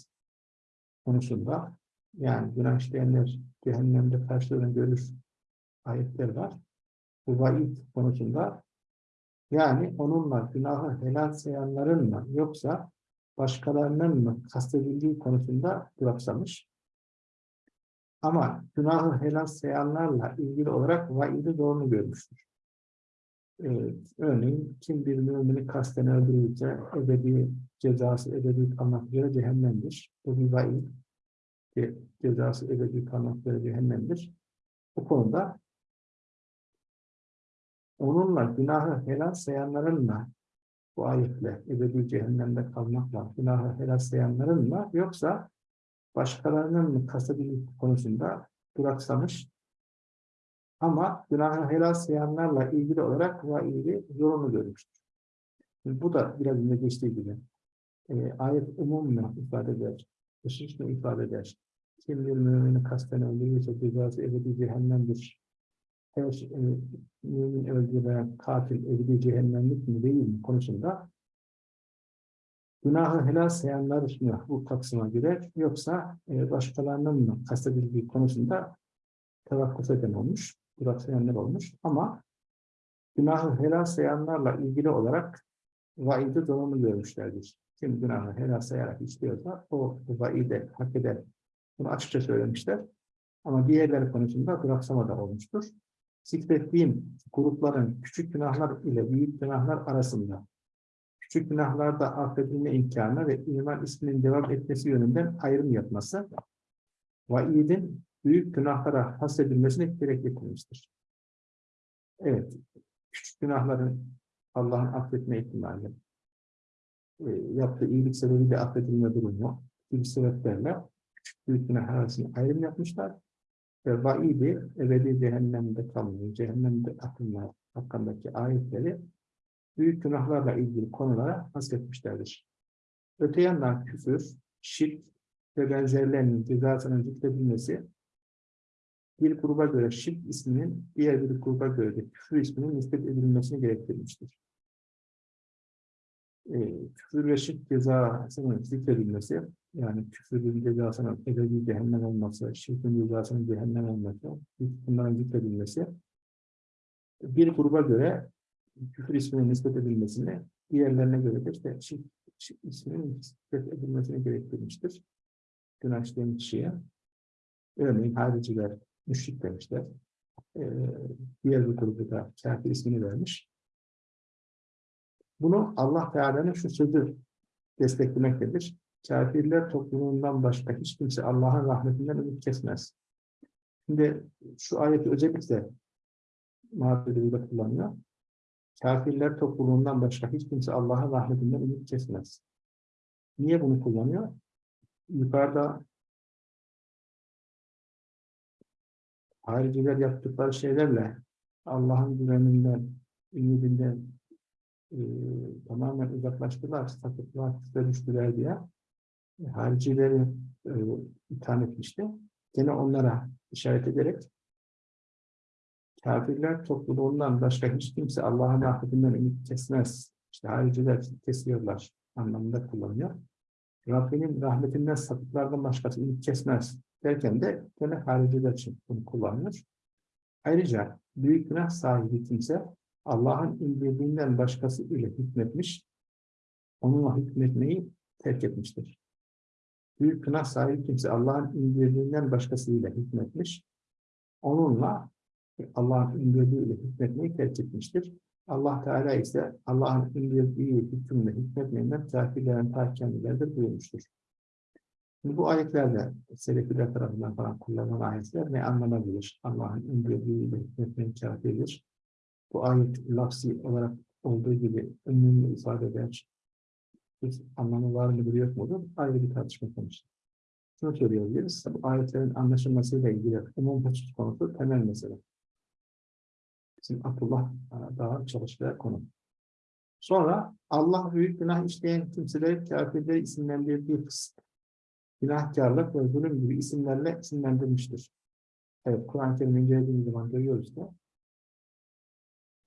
Speaker 1: konusunda yani günah işleyenler cehennemde karşılarını görür ayetler var. Bu vaid konusunda yani onunla günahı helal sayanların mı yoksa başkalarının mı kastedildiği konusunda duraksamış. Ama günahı helal sayanlarla ilgili olarak vaidi doğru görmüştür. Ee, örneğin kim bir mümini kasten öldürürse ebedi cezası ebedi kalmak üzere cehennemdir. Bu bir vaid. Cezası ebedi kalmak üzere cehennemdir. Bu konuda onunla günahı helal sayanlarınla bu ayetle ebedi cehennemde kalmakla günahı helal sayanlarınla yoksa başkalarının mı kastedildiği konusunda duraksamış ama günahı helal sayanlarla ilgili olarak vaidi zorunlu görmüştür. Şimdi bu da biraz önce geçtiği gibi e, ayet umumla ifade eder, hususla ifade eder. Kim bir mümini kasten öldürürse cezası ebedi cehennemdir. Her şey, e, mümin öldüren katil ebedi cehennemlik mi değil mi konusunda günahı helal sayanlar mı bu kapsama girer yoksa e, başkalarının mı kastedildiği konusunda tevakkuf eden olmuş, duraksayanlar olmuş ama günahı helal sayanlarla ilgili olarak vaidi zorunlu görmüşlerdir. Kim günahı helal sayarak istiyorsa o vaide hak eder. Bunu açıkça söylemişler. Ama diğerleri konusunda duraksama da olmuştur. Zikrettiğim grupların küçük günahlar ile büyük günahlar arasında küçük günahlarda affedilme imkanı ve iman isminin devam etmesi yönünden ayrım yapması vaidin büyük günahlara hasredilmesine gerekli kılmıştır. Evet, küçük günahların Allah'ın affetme ihtimali, e, yaptığı iyilik sebebiyle affedilme durumu gibi sebeplerle küçük büyük günah arasında ayrım yapmışlar ve vaidi ebedi cehennemde kalmayı, cehennemde atılma hakkındaki ayetleri büyük günahlarla ilgili konulara hasretmişlerdir. Öte yandan küfür, şirk ve benzerlerinin cezasının zikredilmesi bir gruba göre şirk isminin diğer bir gruba göre de küfür isminin nispet edilmesini gerektirmiştir. Ee, küfür ve şirk cezasının zikredilmesi, yani küfürün cezasının ebedi cehennem olması, şirkin cezasının cehennem olması, bunların zikredilmesi, bir gruba göre küfür ismine nispet edilmesini, diğerlerine göre de işte şirk isminin zikret edilmesini gerektirmiştir. Günah işleyen kişiye. Örneğin hariciler, müşrik demişler. Ee, diğer bir grubu da kafir ismini vermiş. Bunu Allah Teala'nın şu sözü desteklemektedir. Kafirler toplumundan başka hiç kimse Allah'ın rahmetinden ümit kesmez. Şimdi şu ayeti özellikle muhabbetiyle kullanıyor. Kafirler topluluğundan başka hiç kimse Allah'ın rahmetinden ümit kesmez. Niye bunu kullanıyor? Yukarıda hariciler yaptıkları şeylerle Allah'ın güveninden, ümidinden e, tamamen uzaklaştılar, sapıklığa düştüler diye e, haricileri e, itham etmişti. Gene onlara işaret ederek kafirler topluluğundan başka hiç kimse Allah'ın rahmetinden ümit kesmez. İşte hariciler kesiyorlar anlamında kullanıyor. Rabbinin rahmetinden sapıklardan başkası ümit kesmez derken de gene hariciler için bunu kullanıyor. Ayrıca büyük günah sahibi kimse Allah'ın indirdiğinden başkası ile hükmetmiş, onunla hükmetmeyi terk etmiştir. Büyük günah sahibi kimse Allah'ın indirdiğinden başkasıyla hükmetmiş, onunla Allah'ın indirdiğiyle hükmetmeyi terk etmiştir. Allah Teala ise Allah'ın indirdiği hükümle hükmetmeyinden kafirlerin ta kendileridir buyurmuştur. Şimdi bu ayetlerde Selefiler tarafından falan kullanılan ayetler ne anlanabilir? Allah'ın indirdiğiyle hükmetmeyin kafirdir. Bu ayet lafzi olarak olduğu gibi ömrünü ifade eder. Bir anlamı var mıdır yok mudur? Ayrı bir tartışma konusu. Şunu söyleyebiliriz. Bu ayetlerin anlaşılmasıyla ilgili umum husus konusu temel mesele. Bizim Abdullah e, daha çalıştığı konu. Sonra Allah büyük günah işleyen kimseleri kafirleri isimlendirdiği kısım. Günahkarlık ve zulüm gibi isimlerle isimlendirmiştir. Evet, Kur'an-ı Kerim'i incelediğimiz zaman görüyoruz da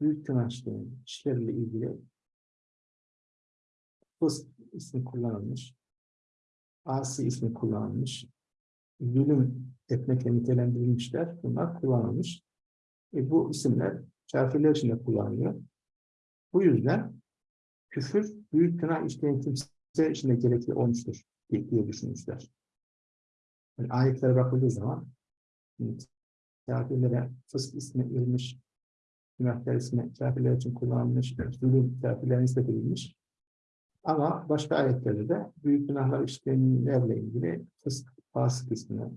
Speaker 1: büyük günah işleyen kişilerle ilgili fısk ismi kullanılmış, asi ismi kullanılmış, zulüm etmekle nitelendirilmişler, bunlar kullanılmış. E, bu isimler kafirler için de kullanılıyor. Bu yüzden küfür büyük günah işleyen kimse için de gerekli olmuştur diye düşünmüşler. Yani ayetlere bakıldığı zaman kafirlere fısk ismi verilmiş, günahkar ismi kafirler için kullanılmış, zulüm kafirlere nispet edilmiş. Ama başka ayetlerde de büyük günahlar işleyenlerle ilgili fısk, fasık ismini,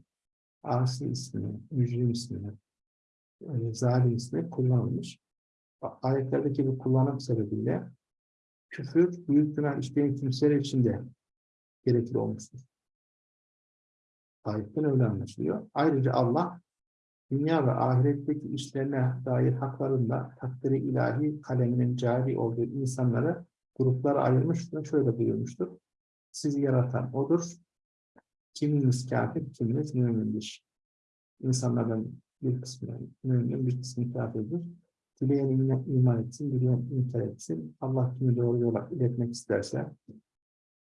Speaker 1: asi ismini, mücrim ismini, e, zalim ismi kullanılmış. Ayetlerdeki bu kullanım sebebiyle küfür büyük günah işleyen kimseler için de gerekli olmuştur. Ayetten öyle anlaşılıyor. Ayrıca Allah dünya ve ahiretteki işlerine dair haklarında takdiri ilahi kaleminin cari olduğu insanları gruplara ayırmış ve şöyle buyurmuştur. Sizi yaratan O'dur. Kiminiz kafir, kiminiz mümindir. İnsanlardan bir kısmı mümin, bir kısmı kafirdir. Dileyen iman etsin, dileyen inkar etsin. Allah kimi doğru yola iletmek isterse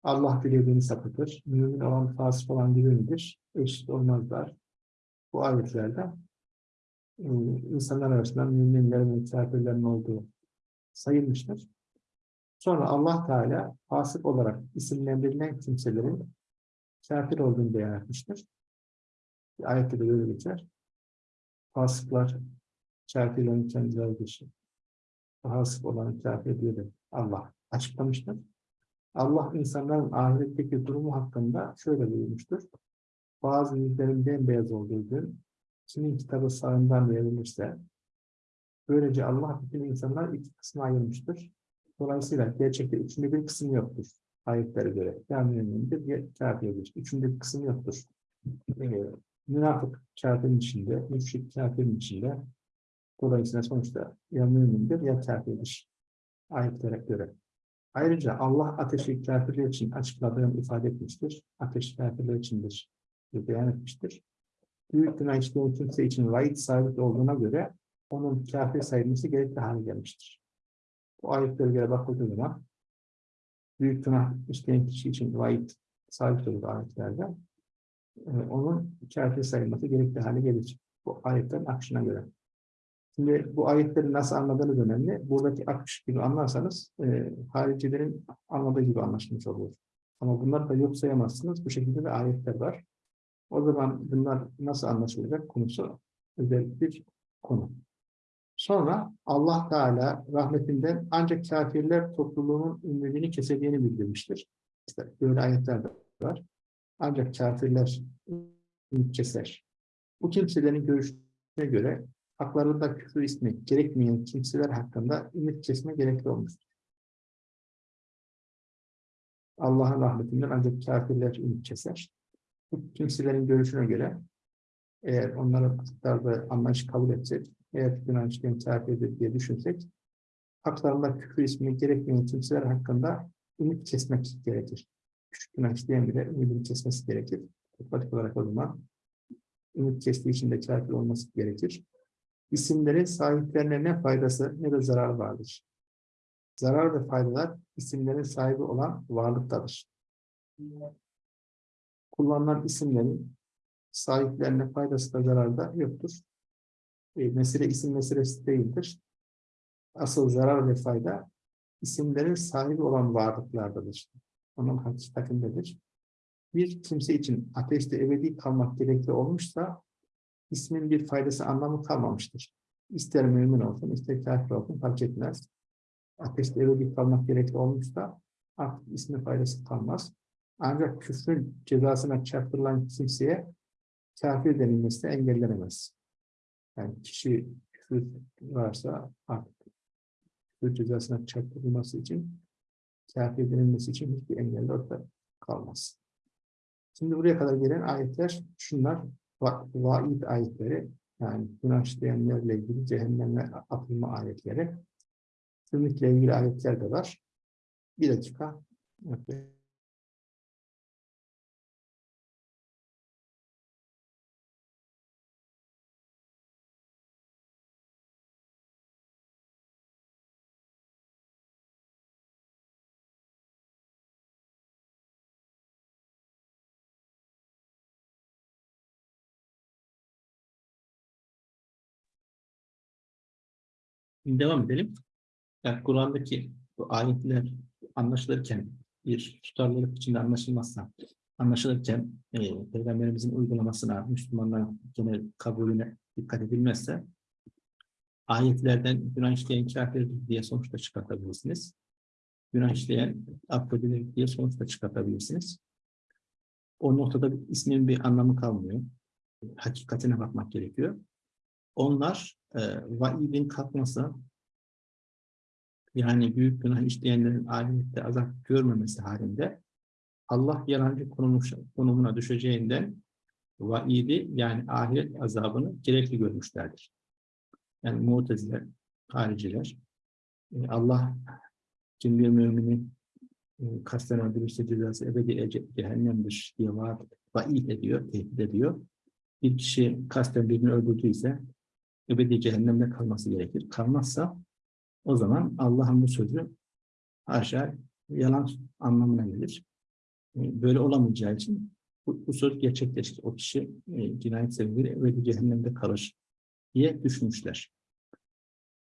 Speaker 1: Allah dilediğini sapıtır. Mümin olan fasık olan birinidir. Eşit olmazlar. Bu ayetlerde e, insanlar arasında müminlerin ve kafirlerin olduğu sayılmıştır. Sonra Allah Teala fasık olarak isimlendirilen kimselerin kafir olduğunu beyan etmiştir. Ayette de böyle geçer. Fasıklar kafirlerin kendileri dışı. Fasık olan kafir diye de Allah açıklamıştır. Allah insanların ahiretteki durumu hakkında şöyle buyurmuştur. Bazı yüzlerin bembeyaz olduğu gün, kimin kitabı sağından verilirse, böylece Allah bütün insanlar iki kısma ayırmıştır. Dolayısıyla gerçekte üçüncü bir kısım yoktur. Ayetlere göre. Ya mümindir ya kafirdir. Üçüncü bir kısım yoktur. Ee, münafık kafirin içinde, müşrik kafirin içinde. Dolayısıyla sonuçta ya mümindir ya kafirdir. Ayetlere göre. Ayrıca Allah ateşi kafirler için açıkladığını ifade etmiştir. Ateş kafirler içindir diye beyan etmiştir. Büyük günah işleyen kimse için vaid sabit olduğuna göre onun kafir sayılması gerekli hale gelmiştir. Bu ayetlere göre bakıldığı zaman büyük günah işleyen kişi için vaid sabit olur ayetlerde. Ee, onun kafir sayılması gerekli hale gelir. Bu ayetlerin akışına göre. Şimdi bu ayetleri nasıl anladığınız önemli. Buradaki akış gibi anlarsanız e, haricilerin anladığı gibi anlaşılmış olur. Ama bunları da yok sayamazsınız. Bu şekilde de ayetler var. O zaman bunlar nasıl anlaşılacak konusu özel bir konu. Sonra Allah Teala rahmetinden ancak kafirler topluluğunun ümidini keseceğini bildirmiştir. İşte böyle ayetler de var. Ancak kafirler ümit keser. Bu kimselerin görüşüne göre haklarında küfür ismi gerekmeyen kimseler hakkında ümit kesme gerekli olmuştur. Allah'ın rahmetinden ancak kafirler ümit keser. Bu kimselerin görüşüne göre eğer onların haklarda anlayış kabul etsek, eğer işleyen kafirdir diye düşünsek, haklarında küfür ismi gerekmeyen kimseler hakkında ümit kesmek gerekir. Küçük günah işleyen bile ümidini kesmesi gerekir. Pratik olarak o zaman ümit kestiği için de kafir olması gerekir. İsimlerin sahiplerine ne faydası ne de zarar vardır. Zarar ve faydalar isimlerin sahibi olan varlıktadır. Kullanılan isimlerin sahiplerine faydası da zararı da yoktur. E, mesele isim meselesi değildir. Asıl zarar ve fayda isimlerin sahibi olan varlıklardadır. Onun hakikatindedir. Bir kimse için ateşte ebedi kalmak gerekli olmuşsa ismin bir faydası anlamı kalmamıştır. İster mümin olsun, ister kafir olsun fark etmez. Ateşte ebedi kalmak gerekli olmuşsa artık ismin faydası kalmaz. Ancak küfrün cezasına çarptırılan kimseye kafir denilmesi de engellenemez. Yani kişi küfür varsa artık küfür cezasına çarptırılması için kafir denilmesi için hiçbir engel orada kalmaz. Şimdi buraya kadar gelen ayetler şunlar vaid ayetleri yani günah işleyenlerle ilgili cehenneme atılma ayetleri. Ümitle ilgili ayetler de var. Bir dakika. Evet. Devam edelim. Yani Kur'an'daki bu ayetler anlaşılırken bir tutarlılık içinde anlaşılmazsa anlaşılırken e, Peygamberimizin uygulamasına, Müslümanların genel kabulüne dikkat edilmezse ayetlerden günah işleyen kafirdir diye sonuçta çıkartabilirsiniz. Günah işleyen affedilir diye sonuçta çıkartabilirsiniz. O noktada ismin bir anlamı kalmıyor. Hakikatine bakmak gerekiyor. Onlar e, vaidin kalkması yani büyük günah işleyenlerin ahirette azap görmemesi halinde Allah yalancı konumuna düşeceğinden vaidi yani ahiret azabını gerekli görmüşlerdir. Yani muteziler, hariciler e, Allah kim bir mümini e, kasten öldürürse cezası ebedi cehennemdir diye vaat, vaid ediyor, tehdit ediyor. Bir kişi kasten birini öldürdüyse ebedi cehennemde kalması gerekir. Kalmazsa o zaman Allah'ın bu sözü haşa yalan anlamına gelir. E, böyle olamayacağı için bu, bu söz gerçekleşir. O kişi e, cinayet sebebiyle ebedi cehennemde kalır diye düşünmüşler.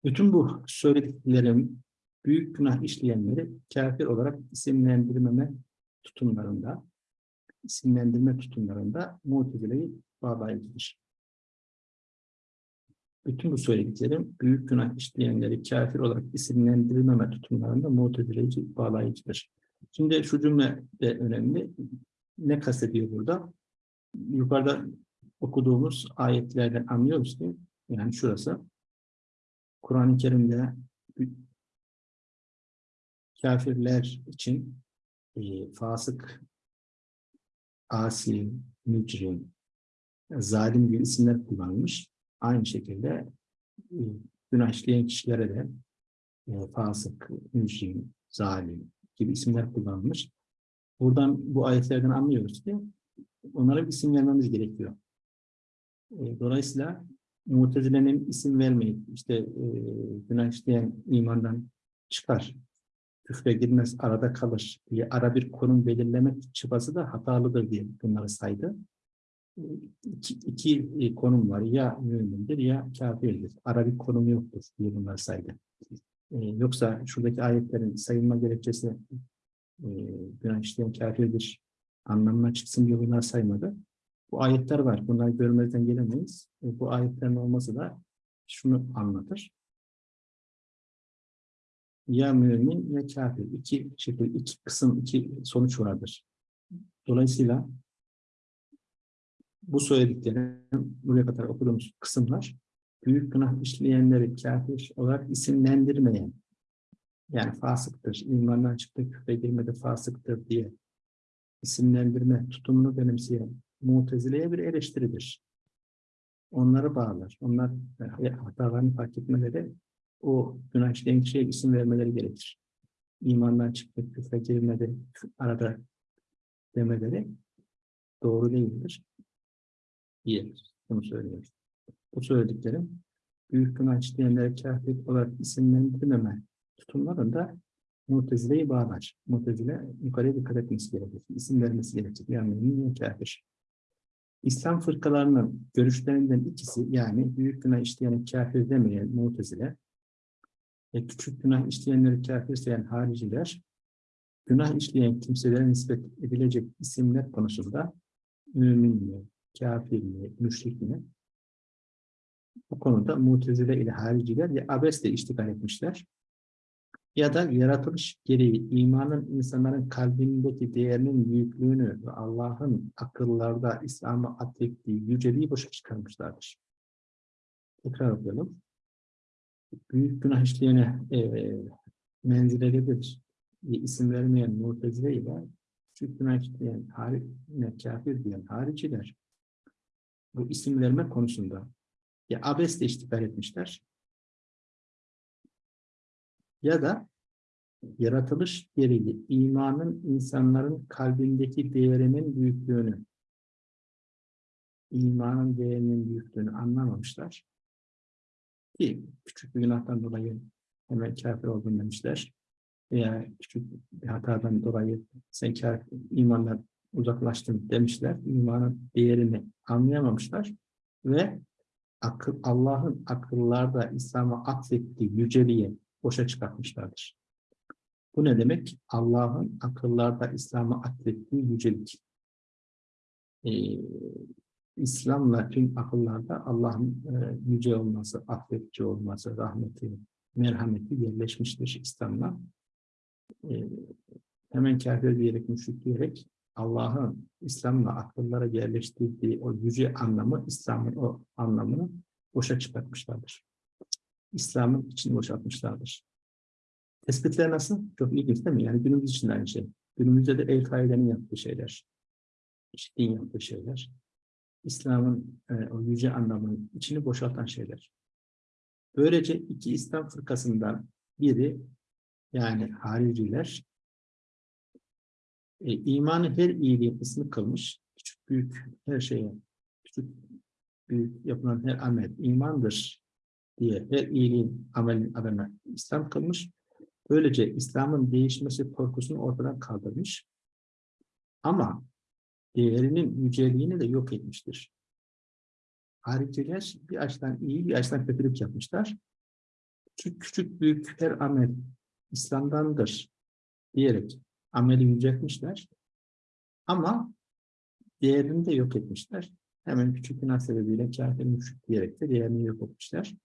Speaker 1: Bütün bu söylediklerim büyük günah işleyenleri kafir olarak isimlendirmeme tutumlarında, isimlendirme tutumlarında mutezileyi bağlayıcıdır bütün bu söylediklerim büyük günah işleyenleri kafir olarak isimlendirilmeme tutumlarında mutezileyici bağlayıcıdır. Şimdi şu cümle de önemli. Ne kastediyor burada? Yukarıda okuduğumuz ayetlerden anlıyoruz ki yani şurası Kur'an-ı Kerim'de kafirler için e, fasık, asi, mücrim, zalim gibi isimler kullanılmış. Aynı şekilde e, günah işleyen kişilere de e, fasık, müşrim, zalim gibi isimler kullanılmış. Buradan bu ayetlerden anlıyoruz ki onlara bir isim vermemiz gerekiyor. E, dolayısıyla Mutezile'nin isim vermeyip işte e, günah işleyen imandan çıkar, küfre girmez, arada kalır diye ara bir konum belirlemek çabası da hatalıdır diye bunları saydı. İki, iki e, konum var. Ya mümindir ya kafirdir. Ara bir konum yoktur diye bunlar saydı. E, yoksa şuradaki ayetlerin sayılma gerekçesi e, günah işleyen kafirdir anlamına çıksın diye bunlar saymadı. Bu ayetler var. Bunları görmezden gelemeyiz. E, bu ayetlerin olması da şunu anlatır. Ya mümin ya kafir. İki şekil, iki kısım, iki sonuç vardır. Dolayısıyla bu söylediklerim, buraya kadar okuduğumuz kısımlar, büyük günah işleyenleri kafir olarak isimlendirmeyen, yani fasıktır, imandan çıktı, küfre girmedi fasıktır diye isimlendirme tutumunu benimseyen mutezileye bir eleştiridir. Onları bağlar. Onlar e, hatalarını fark etmeleri o günah işleyen kişiye isim vermeleri gerekir. İmandan çıktı, küfre girmedi, arada demeleri doğru değildir. Diye bunu söylüyoruz. Bu söylediklerim büyük günah işleyenleri kafir olarak isimlendirmeme tutumlarında Mutezile'yi bağlar. Mutezile yukarıya dikkat etmesi gerekir. İsim vermesi gerekir. Yani mümin kafir. İslam fırkalarının görüşlerinden ikisi yani büyük günah işleyen kafir demeyen Mutezile ve küçük günah işleyenleri kafir sayan hariciler günah işleyen kimselere nispet edilecek isimler konusunda mümin mi, kafir mi, müşrik mi? Bu konuda mutezile ile hariciler ya abesle iştigal etmişler ya da yaratılış gereği imanın insanların kalbindeki değerinin büyüklüğünü ve Allah'ın akıllarda İslam'a atfettiği yüceliği boşa çıkarmışlardır. Tekrar okuyalım. Büyük günah işleyene e, menzile gelir diye isim vermeyen mutezile ile küçük günah işleyen kafir diyen hariciler bu isim verme konusunda ya abesle iştigal etmişler ya da yaratılış gereği imanın insanların kalbindeki değerinin büyüklüğünü imanın değerinin büyüklüğünü anlamamışlar. Ki küçük bir günahtan dolayı hemen kafir oldun demişler. Veya küçük bir hatadan dolayı sen kafir, imandan uzaklaştın demişler. İmanın değerini anlayamamışlar. Ve Allah'ın akıllarda İslam'a atfettiği yüceliği boşa çıkartmışlardır. Bu ne demek? Allah'ın akıllarda İslam'a atfettiği yücelik. Ee, İslam'la tüm akıllarda Allah'ın e, yüce olması, affedici olması, rahmeti, merhameti yerleşmiştir İslam'la. Ee, hemen kafir diyerek, müşrik diyerek Allah'ın İslam'la akıllara yerleştirdiği o yüce anlamı, İslam'ın o anlamını boşa çıkartmışlardır. İslam'ın içini boşaltmışlardır. Tespitler nasıl? Çok ilginç değil mi? Yani günümüz için aynı şey. Günümüzde de El-Kaide'nin yaptığı şeyler. İşittiğin yaptığı şeyler. İslam'ın e, o yüce anlamının içini boşaltan şeyler. Böylece iki İslam fırkasından biri yani hariciler e, imanı her iyiliğin ismi kılmış. Küçük büyük her şeye, küçük büyük yapılan her amel imandır diye her iyiliğin amelin adına İslam kılmış. Böylece İslam'ın değişmesi korkusunu ortadan kaldırmış. Ama değerinin yüceliğini de yok etmiştir. Hariciler bir açıdan iyi, bir açıdan kötülük yapmışlar. Küçük, küçük büyük her amel İslam'dandır diyerek ameli yüceltmişler. Ama değerini de yok etmişler. Hemen küçük günah sebebiyle kafir müşrik diyerek de değerini yok etmişler.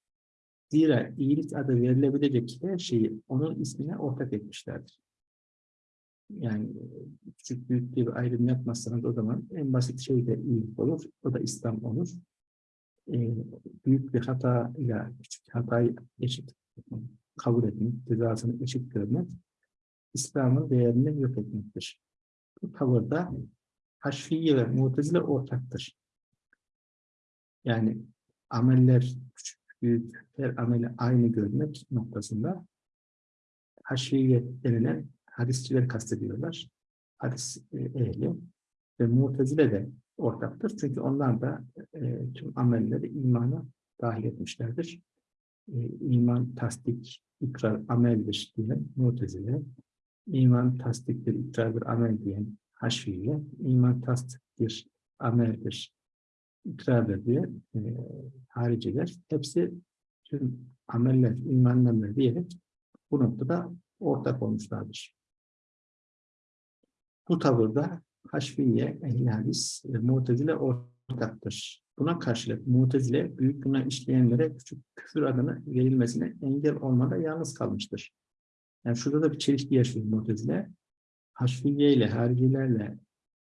Speaker 1: Zira iyilik adı verilebilecek her şeyi onun ismine ortak etmişlerdir. Yani küçük büyük bir ayrım yapmazsanız o zaman en basit şey de iyilik olur. O da İslam olur. Ee, büyük bir hata ile küçük hatayı eşit kabul etmek, cezasını eşit görmek, İslam'ın değerini yok etmektir. Bu tavırda Haşfiye ve Mutezile ortaktır. Yani ameller küçük büyük her ameli aynı görmek noktasında haşiye denilen hadisçiler kastediyorlar. Hadis e, ehli ve mutezile de ortaktır. Çünkü onlar da e, tüm amelleri imana dahil etmişlerdir. E, iman, tasdik, ikrar, ameldir diyen mutezile, iman, tasdiktir, ikrardır, amel diyen haşiye, iman, tasdiktir, ameldir ikrar ediyor. E, hariciler. Hepsi tüm ameller, imanlarla diyerek bu noktada ortak olmuşlardır. Bu tavırda Haşfiye, Ehl-i Hadis ve Mu'tezile ortaktır. Buna karşılık Mu'tezile büyük günah işleyenlere küçük küfür adını verilmesine engel olmada yalnız kalmıştır. Yani şurada da bir çelişki yaşıyor Mu'tezile. Haşfiye ile haricilerle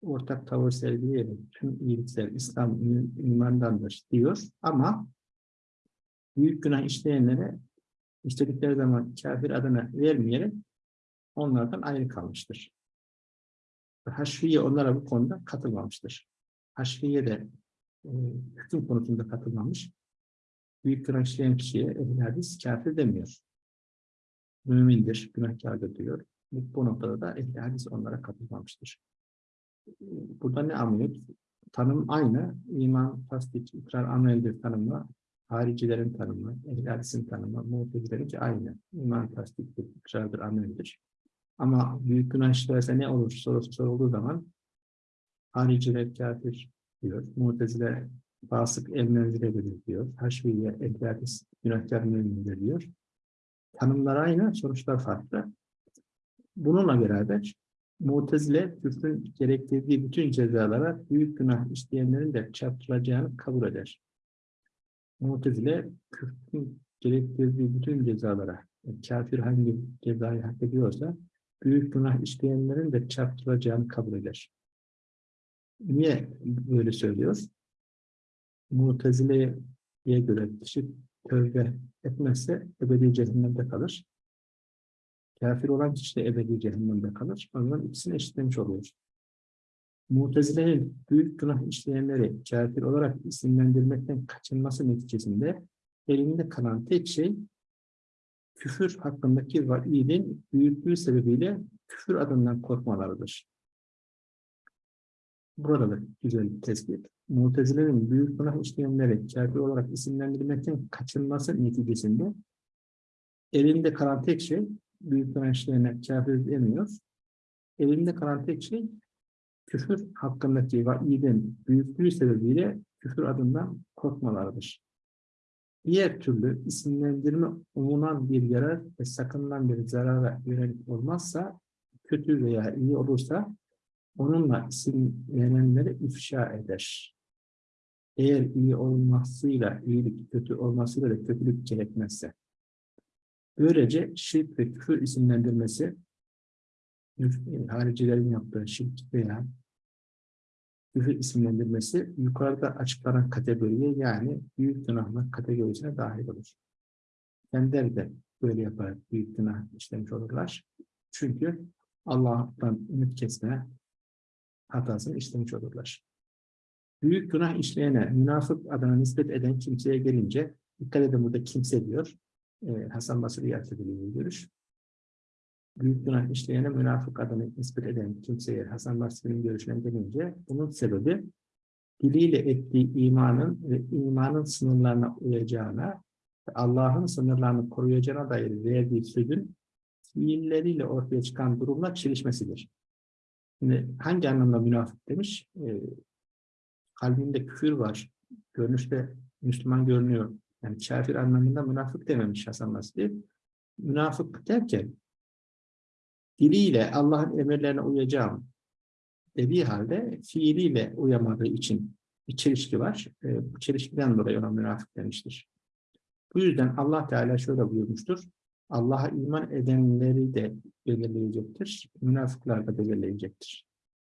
Speaker 1: ortak tavır sergileyerek tüm iyilikler İslam imandandır diyor ama büyük günah işleyenlere istedikleri zaman kafir adını vermeyerek onlardan ayrı kalmıştır. Haşfiye onlara bu konuda katılmamıştır. Haşfiye de e, hüküm konusunda katılmamış. Büyük günah işleyen kişiye ehl hadis kafir demiyor. Mümindir, günahkardır diyor. Bu, noktada da ehl hadis onlara katılmamıştır. Burada ne anlıyoruz? Tanım aynı. İman, tasdik, ikrar, ameldir tanımla. Haricilerin tanımı, ehl hadisin tanımı, muhtezilerinki aynı. İman, tasdiktir, ikrardır, ameldir. Ama büyük günah işlerse ne olur sorusu sorulduğu zaman hariciler kafir diyor. Mu'tezile fasık el menziledir diyor. Haşviye ekradis günahkar mümindir diyor. Tanımlar aynı, sonuçlar farklı. Bununla beraber Mu'tezile küfrün gerektirdiği bütün cezalara büyük günah işleyenlerin de çarptırılacağını kabul eder. Mu'tezile küfrün gerektirdiği bütün cezalara, kafir hangi cezayı hak ediyorsa büyük günah işleyenlerin de çarptırılacağını kabul eder. Niye böyle söylüyor? Mutezile'ye göre kişi tövbe etmezse ebedi cehennemde kalır. Kafir olan kişi de ebedi cehennemde kalır. O zaman ikisini eşitlemiş oluyor. Mutezile'nin büyük günah işleyenleri kafir olarak isimlendirmekten kaçınması neticesinde elinde kalan tek şey küfür hakkındaki vaidin büyüklüğü sebebiyle küfür adından korkmalarıdır. Burada da güzel bir tespit. Mutezilerin büyük günah işleyenleri kafir olarak isimlendirmekten kaçınması neticesinde elinde kalan tek şey büyük günah işleyene kafir demiyor. Elinde kalan tek şey küfür hakkındaki vaidin büyüklüğü sebebiyle küfür adından korkmalarıdır. Diğer türlü isimlendirme umunan bir yarar ve sakınılan bir zarara yönelik olmazsa, kötü veya iyi olursa onunla isimlenenleri ifşa eder. Eğer iyi olmasıyla iyilik, kötü olmasıyla da kötülük gerekmezse. Böylece şirk ve küfür isimlendirmesi haricilerin yaptığı şirk veya küfür isimlendirmesi yukarıda açıklanan kategoriye yani büyük günahlar kategorisine dahil olur. Kendileri de böyle yaparak büyük günah işlemiş olurlar. Çünkü Allah'tan ümit kesme hatasını işlemiş olurlar. Büyük günah işleyene münafık adına nispet eden kimseye gelince dikkat edin burada kimse diyor. Ee, Hasan Basri yatırdığı görüş büyük günah işleyene münafık adını nispet eden kimseye Hasan Basri'nin görüşüne gelince bunun sebebi diliyle ettiği imanın ve imanın sınırlarına uyacağına Allah'ın sınırlarını koruyacağına dair verdiği sözün fiilleriyle ortaya çıkan durumla çelişmesidir. Şimdi hangi anlamda münafık demiş? E, kalbinde küfür var. Görünüşte Müslüman görünüyor. Yani kafir anlamında münafık dememiş Hasan Basri. Münafık derken diliyle Allah'ın emirlerine uyacağım dediği halde fiiliyle uyamadığı için bir çelişki var. E, bu çelişkiden dolayı ona münafık demiştir. Bu yüzden Allah Teala şöyle buyurmuştur. Allah'a iman edenleri de belirleyecektir. Münafıklar da belirleyecektir.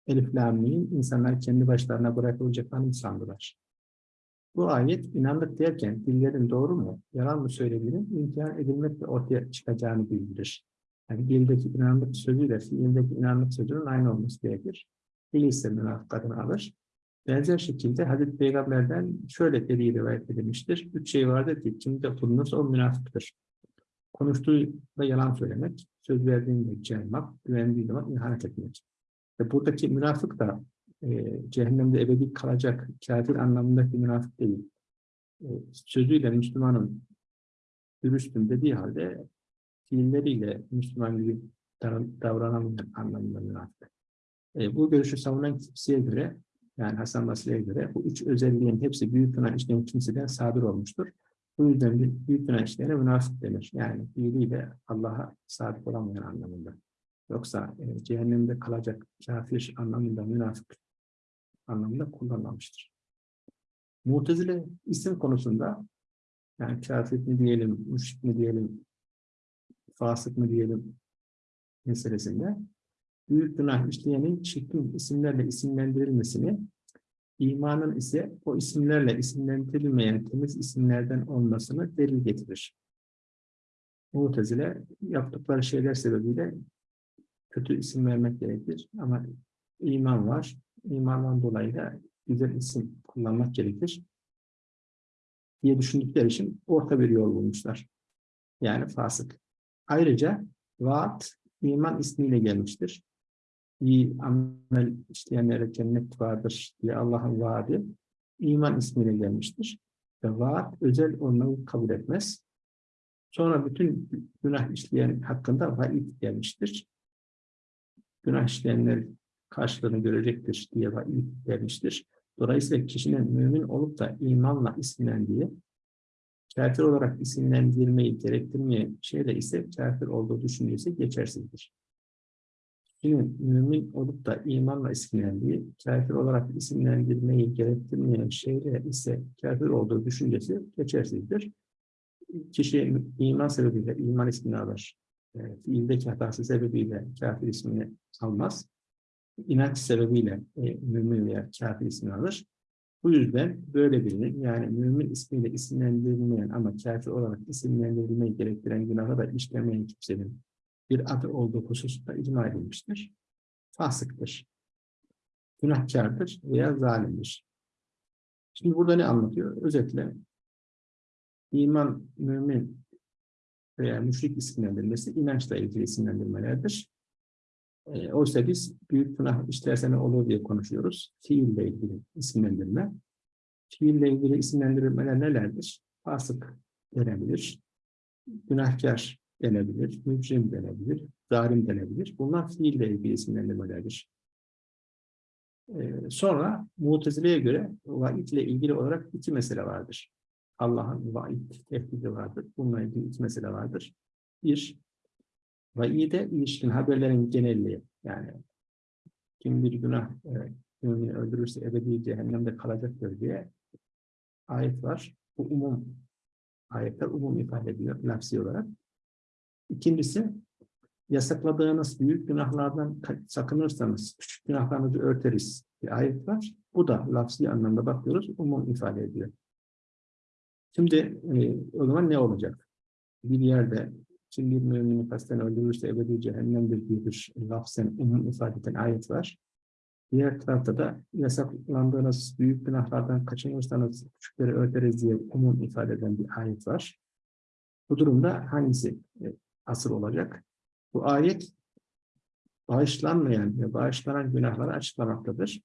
Speaker 1: Elif Lami'nin insanlar kendi başlarına bırakılacaklarını sandılar. Bu ayet inandık derken dillerin doğru mu, yalan mı söylediğinin imtihan edilmekle ortaya çıkacağını bildirir. Yani dildeki inandık sözüyle fiildeki inandık sözünün aynı olması gerekir. Dil ise münafık adını alır. Benzer şekilde Hazreti Peygamber'den şöyle dediği rivayet edilmiştir. Üç şey vardır ki kimde bulunursa o münafıktır. Konuştuğunda yalan söylemek, söz verdiğinde caymak, güvendiği zaman ihanet etmek. Ve buradaki münafık da e, cehennemde ebedi kalacak kafir anlamındaki münafık değil. E, sözüyle Müslümanın dürüstüm dediği halde fiilleriyle Müslüman gibi davranamayan anlamında münafık. E, bu görüşü savunan kimseye göre yani Hasan Basri'ye göre bu üç özelliğin hepsi büyük günah işleyen kimseden sadır olmuştur. Bu yüzden büyük günah işleyene münafık denir. Yani diliyle Allah'a sadık olamayan anlamında. Yoksa e, cehennemde kalacak kafir anlamında münafık anlamında kullanılmıştır. Mutezile isim konusunda yani kafir mi diyelim, müşrik mi diyelim, fasık mı diyelim meselesinde büyük günah işleyenin çirkin isimlerle isimlendirilmesini, imanın ise o isimlerle isimlendirilmeyen temiz isimlerden olmasını delil getirir. Mu'tezile yaptıkları şeyler sebebiyle kötü isim vermek gerekir ama iman var. İmandan dolayı da güzel isim kullanmak gerekir diye düşündükleri için orta bir yol bulmuşlar. Yani fasık. Ayrıca vaat iman ismiyle gelmiştir. İyi amel işleyenlere cennet vardır diye Allah'ın vaadi iman ismiyle gelmiştir. Ve vaat özel olmayı kabul etmez. Sonra bütün günah işleyen hakkında vaid gelmiştir. Günah işleyenler karşılığını görecektir diye vaid gelmiştir. Dolayısıyla kişinin mümin olup da imanla isimlendiği, kafir olarak isimlendirmeyi gerektirmeyen şeyle ise kafir olduğu düşüncesi geçersizdir. Kişinin mümin olup da imanla isimlendiği, kafir olarak isimlendirmeyi gerektirmeyen şeyle ise kafir olduğu düşüncesi geçersizdir. Kişi iman sebebiyle iman ismini alır. E, fiildeki hatası sebebiyle kafir ismini almaz inanç sebebiyle e, mümin veya kafir ismini alır. Bu yüzden böyle birinin yani mümin ismiyle isimlendirilmeyen ama kafir olarak isimlendirilmeyi gerektiren günahı da işlemeyen kimsenin bir adı olduğu hususunda icma edilmiştir. Fasıktır. Günahkardır veya zalimdir. Şimdi burada ne anlatıyor? Özetle iman, mümin veya müşrik isimlendirilmesi inançla ilgili isimlendirmelerdir. E, oysa biz büyük günah işlerse ne olur diye konuşuyoruz. Fiille ilgili isimlendirme. Fiille ilgili isimlendirmeler nelerdir? Fasık denebilir, günahkar denebilir, mücrim denebilir, zalim denebilir. Bunlar fiille ilgili isimlendirmelerdir. Ee, sonra Mutezile'ye göre vaid ile ilgili olarak iki mesele vardır. Allah'ın vaid tehdidi vardır. Bununla ilgili iki mesele vardır. Bir, vaide ilişkin haberlerin genelliği yani kim bir günah e, öldürürse ebedi cehennemde kalacaktır diye ayet var. Bu umum ayetler umum ifade ediyor lafsi olarak. İkincisi yasakladığınız büyük günahlardan sakınırsanız küçük günahlarınızı örteriz bir ayet var. Bu da lafsi anlamda bakıyoruz umum ifade ediyor. Şimdi e, o zaman ne olacak? Bir yerde kim bir mümini kasten öldürürse ebedi cehennemdir diye bir lafzen umum ifade eden ayet var. Diğer tarafta da yasaklandığınız büyük günahlardan kaçınırsanız küçükleri öderiz diye umum ifade eden bir ayet var. Bu durumda hangisi e, asıl olacak? Bu ayet bağışlanmayan ve bağışlanan günahları açıklamaktadır.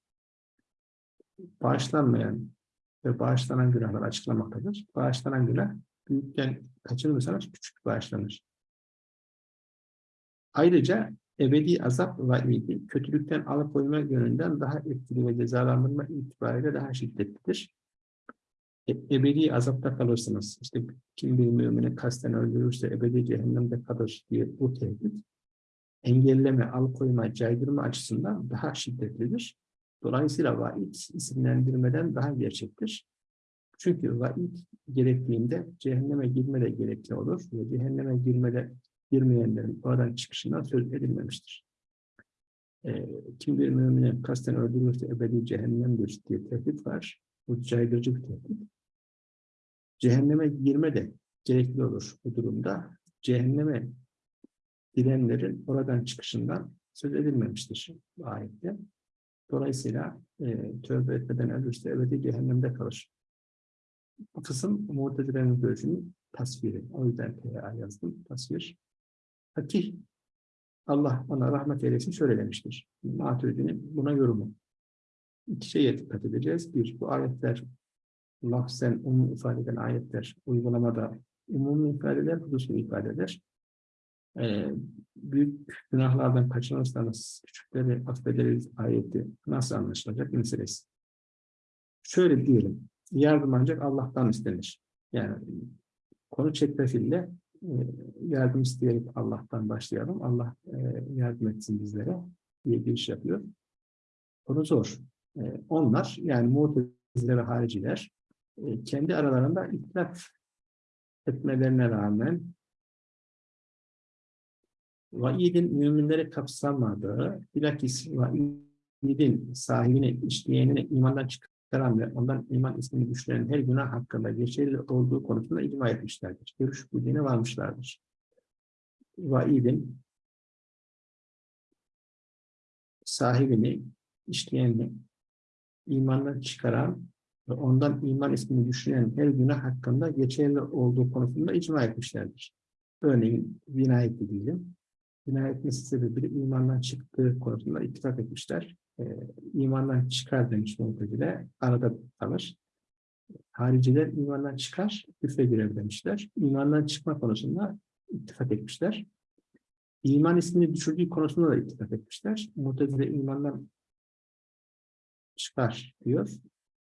Speaker 1: Bağışlanmayan ve bağışlanan günahları açıklamaktadır. Bağışlanan günah büyükken kaçınırsanız küçük bağışlanır. Ayrıca ebedi azap vaidi kötülükten alıkoyma yönünden daha etkili ve cezalandırma itibariyle daha şiddetlidir. E, ebedi azapta kalırsınız. İşte kim bir mümini kasten öldürürse ebedi cehennemde kalır diye bu tehdit engelleme, alıkoyma, caydırma açısından daha şiddetlidir. Dolayısıyla vaid isimlendirmeden daha gerçektir. Çünkü vaid gerektiğinde cehenneme girme de gerekli olur ve cehenneme girmede girmeyenlerin oradan çıkışından söz edilmemiştir. E, kim bir mümini kasten öldürürse ebedi cehennemdir diye tehdit var. Bu caydırıcı bir tehdit. Cehenneme girme de gerekli olur bu durumda. Cehenneme girenlerin oradan çıkışından söz edilmemiştir ayette. Dolayısıyla e, tövbe etmeden ölürse ebedi cehennemde kalır. Bu kısım Mu'tezile'nin görüşünün tasviri. O yüzden PA yazdım. Tasvir. Fatih Allah ona rahmet eylesin şöyle demiştir. Maturidi'nin buna yorumu. İki şeye dikkat edeceğiz. Bir, bu ayetler lafzen umum ifade eden ayetler uygulamada umum ifadeler, hususu ifadeler. Ee, büyük günahlardan kaçınırsanız küçükleri affederiz ayeti nasıl anlaşılacak meselesi. şöyle diyelim, yardım ancak Allah'tan istenir. Yani konu çetrefille yardım isteyerek Allah'tan başlayalım. Allah e, yardım etsin bizlere diye bir iş yapıyor. Konu zor. E, onlar yani Mu'tezile ve hariciler e, kendi aralarında ihtilaf etmelerine rağmen vaidin müminleri kapsamadığı, bilakis vaidin sahibine, işleyenine imandan çıkaran ve ondan iman ismini düşüren her günah hakkında geçerli olduğu konusunda icma etmişlerdir. Görüş bildiğine varmışlardır. Vaidin sahibini, işleyenini imandan çıkaran ve ondan iman ismini düşünen her günah hakkında geçerli olduğu konusunda icma etmişlerdir. Örneğin vinayet diyelim. Etmesi sebebiyle imandan çıktığı konusunda ittifak etmişler. Ee, imandan çıkar demiş Mu'tezile, arada kalır. Hariciler imandan çıkar, küfre girer demişler. İmandan çıkma konusunda ittifak etmişler. İman ismini düşürdüğü konusunda da ittifak etmişler. Mu'tezile imandan çıkar diyor.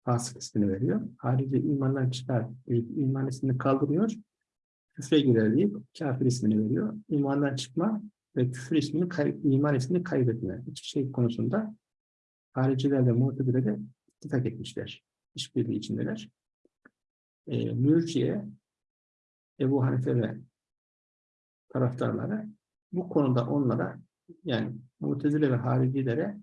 Speaker 1: Fasık ismini veriyor. Harici imandan çıkar, iman ismini kaldırıyor. Küfre girer deyip kafir ismini veriyor. İmandan çıkma ve küfür ismini, iman ismini kaybetme. İki şey konusunda haricilerle muhtedilere ittifak etmişler. İşbirliği içindeler. E, Mürciye, Ebu Hanife ve taraftarları bu konuda onlara yani mutezile ve haricilere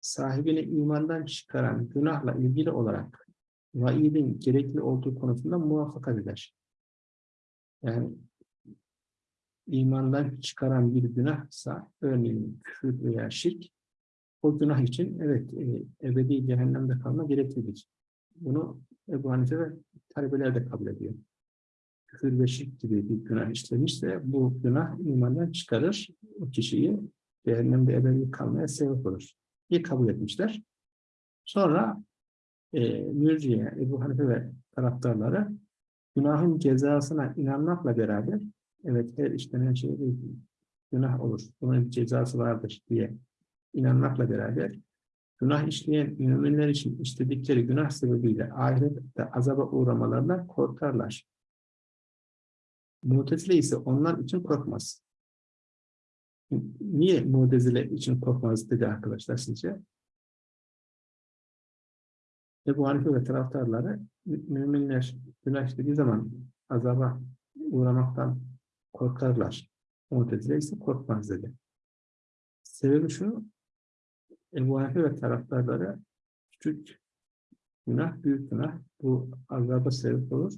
Speaker 1: sahibini imandan çıkaran günahla ilgili olarak vaidin gerekli olduğu konusunda muvaffakat eder. Yani imandan çıkaran bir günahsa, örneğin küfür veya şirk, o günah için evet e, ebedi cehennemde kalma gereklidir. Bunu Ebu Hanife ve talebeler de kabul ediyor. Küfür ve şirk gibi bir günah işlemişse bu günah imandan çıkarır o kişiyi cehennemde ebedi kalmaya sebep olur diye kabul etmişler. Sonra e, Mürciye, Ebu Hanife ve taraftarları günahın cezasına inanmakla beraber evet her işlenen şey günah olur. Bunun bir cezası vardır diye inanmakla beraber günah işleyen müminler için istedikleri günah sebebiyle ahirette azaba uğramalarından korkarlar. Mutezile ise onlar için korkmaz. Niye Mutezile için korkmaz dedi arkadaşlar sizce? Ebu Hanife ve taraftarları müminler günah işlediği zaman azaba uğramaktan korkarlar. Mu'tezile ise korkmaz dedi. Sebebi şu, Ve taraftarları küçük günah, büyük günah bu azaba sebep olur.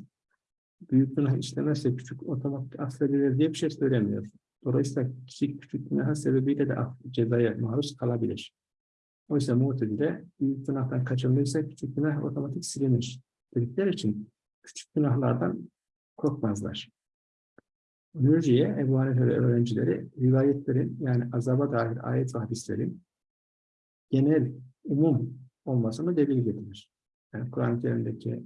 Speaker 1: Büyük günah işlemezse küçük otomatik affedilir diye bir şey söylemiyor. Dolayısıyla küçük küçük günah sebebiyle de cezaya maruz kalabilir. Oysa Mu'tezile büyük günahtan kaçındıysa küçük günah otomatik silinir dedikleri için küçük günahlardan korkmazlar. Mürciye, Ebu Hanife ve öğrencileri rivayetlerin yani azaba dair ayet ve hadislerin genel, umum olmasını delil getirir. Yani Kur'an-ı Kerim'deki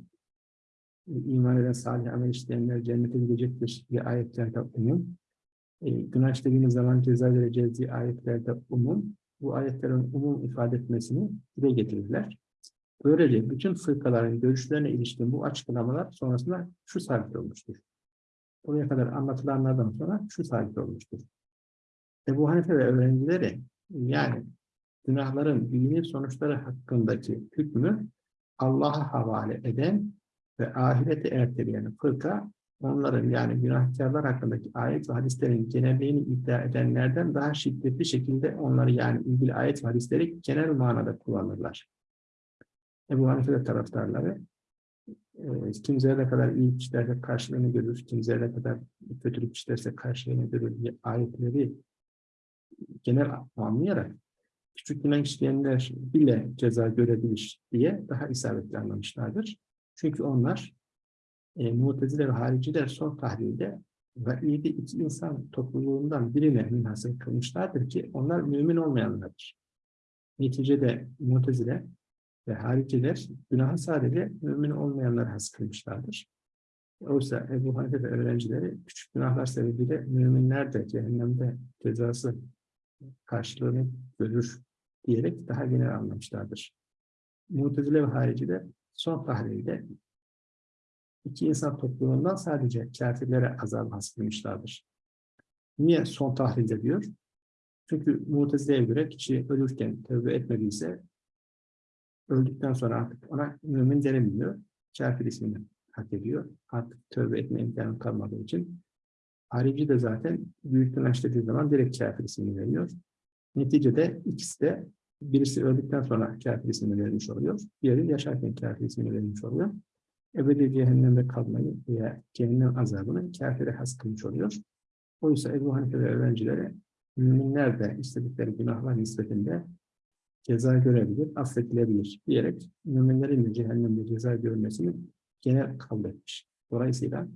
Speaker 1: iman eden salih amel işleyenler cennete gidecektir diye ayetlerde umum. E, günah işlediğiniz zaman ceza vereceğiz diye ayetlerde umum. Bu ayetlerin umum ifade etmesini dile getirirler. Böylece bütün fırkaların görüşlerine ilişkin bu açıklamalar sonrasında şu sabit olmuştur. Buraya kadar anlatılanlardan sonra şu sabit olmuştur. Ebu Hanife ve öğrencileri yani günahların dini sonuçları hakkındaki hükmü Allah'a havale eden ve ahirete erteleyen fırka onların yani günahkarlar hakkındaki ayet ve hadislerin genelliğini iddia edenlerden daha şiddetli şekilde onları yani ilgili ayet ve hadisleri genel manada kullanırlar. Ebu Hanife taraftarları e, kim zerre kadar iyi işlerse karşılığını görür, kim zerre kadar kötülük işlerse karşılığını görür diye ayetleri genel anlayarak küçük günah işleyenler bile ceza görebilir diye daha isabetli anlamışlardır. Çünkü onlar e, Mu'tezile ve hariciler son tahlilde vaidi iki insan topluluğundan birine münhasır kılmışlardır ki onlar mümin olmayanlardır. Neticede Mu'tezile ve hariciler günahı sadece mümin olmayanlar has kılmışlardır. Oysa Ebu Hanife ve öğrencileri küçük günahlar sebebiyle müminler de cehennemde cezası karşılığını görür diyerek daha genel anlamışlardır. Mutezile ve hariciler son tahlilde iki insan topluluğundan sadece kafirlere azap hasbetmişlerdir. Niye son tahlilde diyor? Çünkü Mutezile'ye göre kişi ölürken tövbe etmediyse öldükten sonra artık ona mümin denilmiyor. Kafir ismini hak ediyor. Artık tövbe etme imkanı kalmadığı için. Harici de zaten büyük günah işlediği zaman direkt kafir ismini veriyor. Neticede ikisi de birisi öldükten sonra kafir ismini vermiş oluyor. Diğeri yaşarken kafir ismini vermiş oluyor. Ebedi cehennemde kalmayı veya cehennem azabını kafire has kılmış oluyor. Oysa Ebu Hanife ve öğrencileri müminler de istedikleri günahlar nispetinde ceza görebilir, affedilebilir diyerek müminlerin de cehennemde ceza görmesini genel kabul etmiş. Dolayısıyla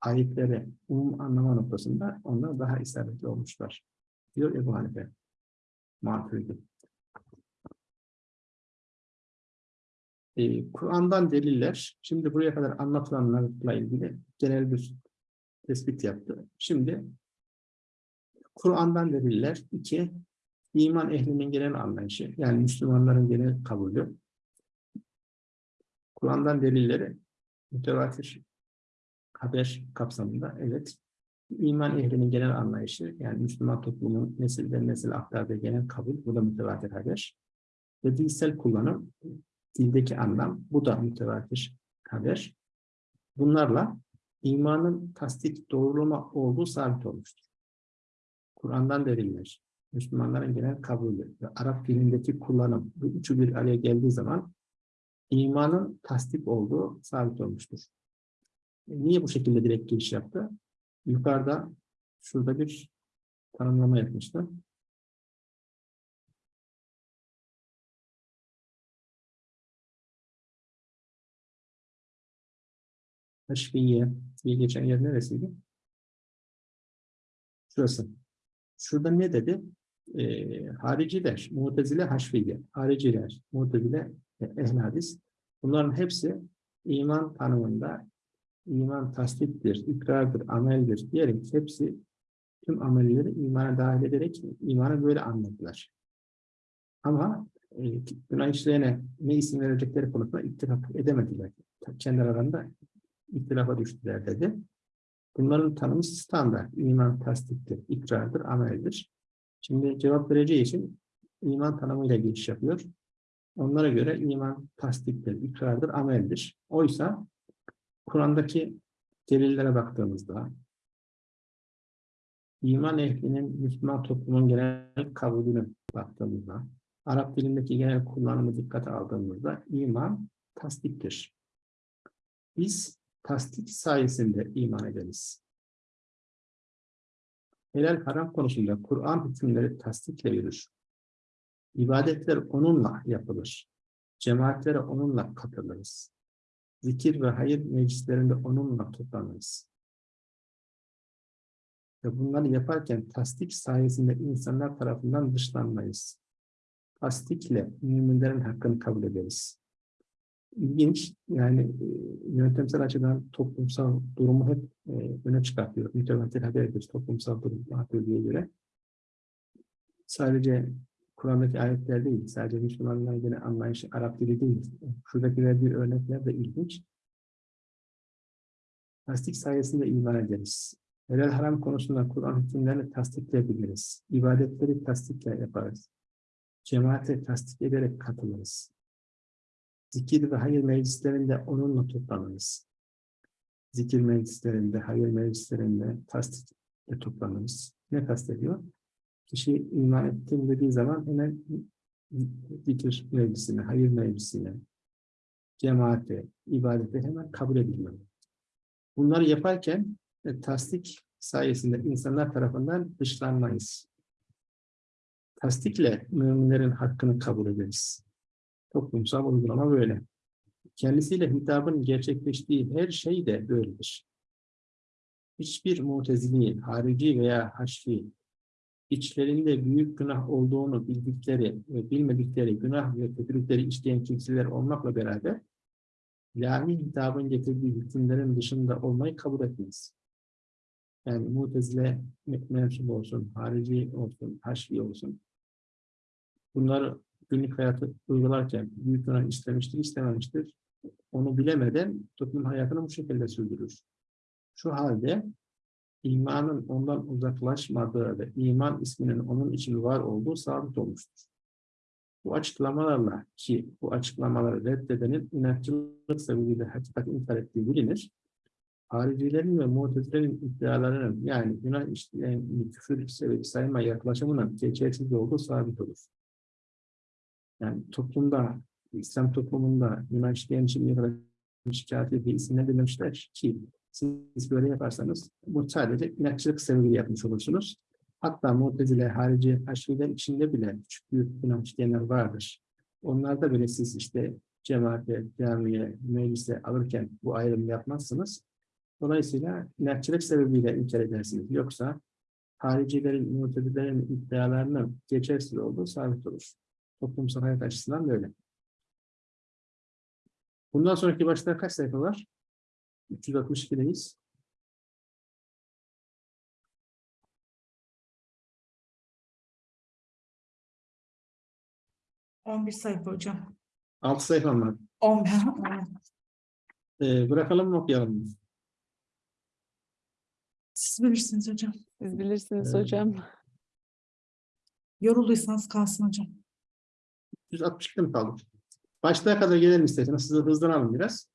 Speaker 1: ayetleri umum anlama noktasında onlar daha isabetli olmuşlar. Diyor Ebu Hanife. Maturidi. Ee, Kur'an'dan deliller, şimdi buraya kadar anlatılanlarla ilgili genel bir tespit yaptı. Şimdi Kur'an'dan deliller iki, iman ehlinin genel anlayışı, yani Müslümanların genel kabulü. Kur'an'dan delilleri mütevatir haber kapsamında, evet. İman ehlinin genel anlayışı, yani Müslüman toplumun nesilden nesil aktardığı genel kabul, bu da mütevatir haber. Ve dilsel kullanım, dildeki anlam, bu da mütevatir haber. Bunlarla imanın tasdik doğrulama olduğu sabit olmuştur. Kur'an'dan deliller, Müslümanların genel kabulü ve Arap dilindeki kullanım, bu üçü bir araya geldiği zaman imanın tasdik olduğu sabit olmuştur. Niye bu şekilde direkt giriş yaptı? Yukarıda şurada bir tanımlama yapmıştı. Teşviye diye geçen yer neresiydi? Şurası. Şurada ne dedi? E, hariciler, mutezile haşviye, hariciler, mutezile ehl hadis. Bunların hepsi iman tanımında iman tasdiktir, ikrardır, ameldir diyerek hepsi tüm amelleri imana dahil ederek imanı böyle anladılar. Ama e, günah işleyene ne isim verecekleri konusunda ittifak edemediler. Kendi aralarında ittilafa düştüler dedi. Bunların tanımı standart. İman tasdiktir, ikrardır, ameldir. Şimdi cevap vereceği için iman tanımıyla giriş yapıyor. Onlara göre iman tasdiktir, ikrardır, ameldir. Oysa Kur'an'daki delillere baktığımızda iman ehlinin Müslüman toplumun genel kabulüne baktığımızda Arap dilindeki genel kullanımı dikkate aldığımızda iman tasdiktir. Biz tasdik sayesinde iman ederiz. Helal haram konusunda Kur'an hükümleri tasdikle yürür. İbadetler onunla yapılır. Cemaatlere onunla katılırız. Zikir ve hayır meclislerinde onunla toplanırız. Ve bunları yaparken tasdik sayesinde insanlar tarafından dışlanmayız. Tasdikle müminlerin hakkını kabul ederiz ilginç. Yani e, yöntemsel açıdan toplumsal durumu hep e, öne çıkartıyor. Mütevatir haber ediyoruz toplumsal durum diye göre. Sadece Kur'an'daki ayetler değil, sadece Müslümanların yine anlayışı Arap dili değil. Şuradaki verdiği örnekler de ilginç. Tasdik sayesinde iman ederiz. Helal haram konusunda Kur'an hükümlerini tasdikleyebiliriz. İbadetleri tasdikle yaparız. Cemaate tasdik ederek katılırız. Zikir ve hayır meclislerinde onunla toplanırız. Zikir meclislerinde, hayır meclislerinde tasdikle toplanırız. Ne kastediyor? Kişi iman ettim dediği zaman hemen zikir meclisine, hayır meclisine, cemaate, ibadete hemen kabul ediliyor. Bunları yaparken e, tasdik sayesinde insanlar tarafından dışlanmayız. Tasdikle müminlerin hakkını kabul ederiz. Toplumsal uygulama böyle. Kendisiyle hitabın gerçekleştiği her şey de böyledir. Hiçbir mutezili, harici veya haşfi, içlerinde büyük günah olduğunu bildikleri ve bilmedikleri günah ve kötülükleri işleyen kimseler olmakla beraber, ilahi hitabın getirdiği hükümlerin dışında olmayı kabul etmez. Yani mutezile mensup olsun, harici olsun, haşfi olsun. Bunları günlük hayatı uygularken büyük günah istemiştir, istememiştir. Onu bilemeden toplum hayatını bu şekilde sürdürür. Şu halde imanın ondan uzaklaşmadığı ve iman isminin onun için var olduğu sabit olmuştur. Bu açıklamalarla ki bu açıklamaları reddedenin inatçılık sebebiyle hakikati inkar ettiği bilinir. Haricilerin ve mutezilerin iddialarının yani günah işleyen küfür sebebi sayma yaklaşımının geçersiz olduğu sabit olur. Yani toplumda, İslam toplumunda günah işleyen ne kadar şikayet ettiği isimler dememişler ki siz böyle yaparsanız bu sadece inatçılık sebebiyle yapmış olursunuz. Hatta Mu'tezile, harici, aşireler içinde bile küçük büyük günah işleyenler vardır. Onlarda bile siz işte cemaate, camiye, meclise alırken bu ayrımı yapmazsınız. Dolayısıyla inatçılık sebebiyle inkar edersiniz. Yoksa haricilerin, mutezilerin iddialarının geçersiz olduğu sabit olur. Toplumsal hayat açısından böyle. Bundan sonraki başta kaç sayfa var? 362'deyiz.
Speaker 2: 11 sayfa hocam.
Speaker 1: 6 sayfa var.
Speaker 2: 11.
Speaker 1: Ee, bırakalım mı okuyalım mı?
Speaker 2: Siz bilirsiniz hocam.
Speaker 3: Siz bilirsiniz
Speaker 1: Evet.
Speaker 3: hocam.
Speaker 2: Yorulduysanız kalsın hocam.
Speaker 1: 162'de mi kaldık? Başlığa kadar gelelim isterseniz. Sizi hızlanalım biraz.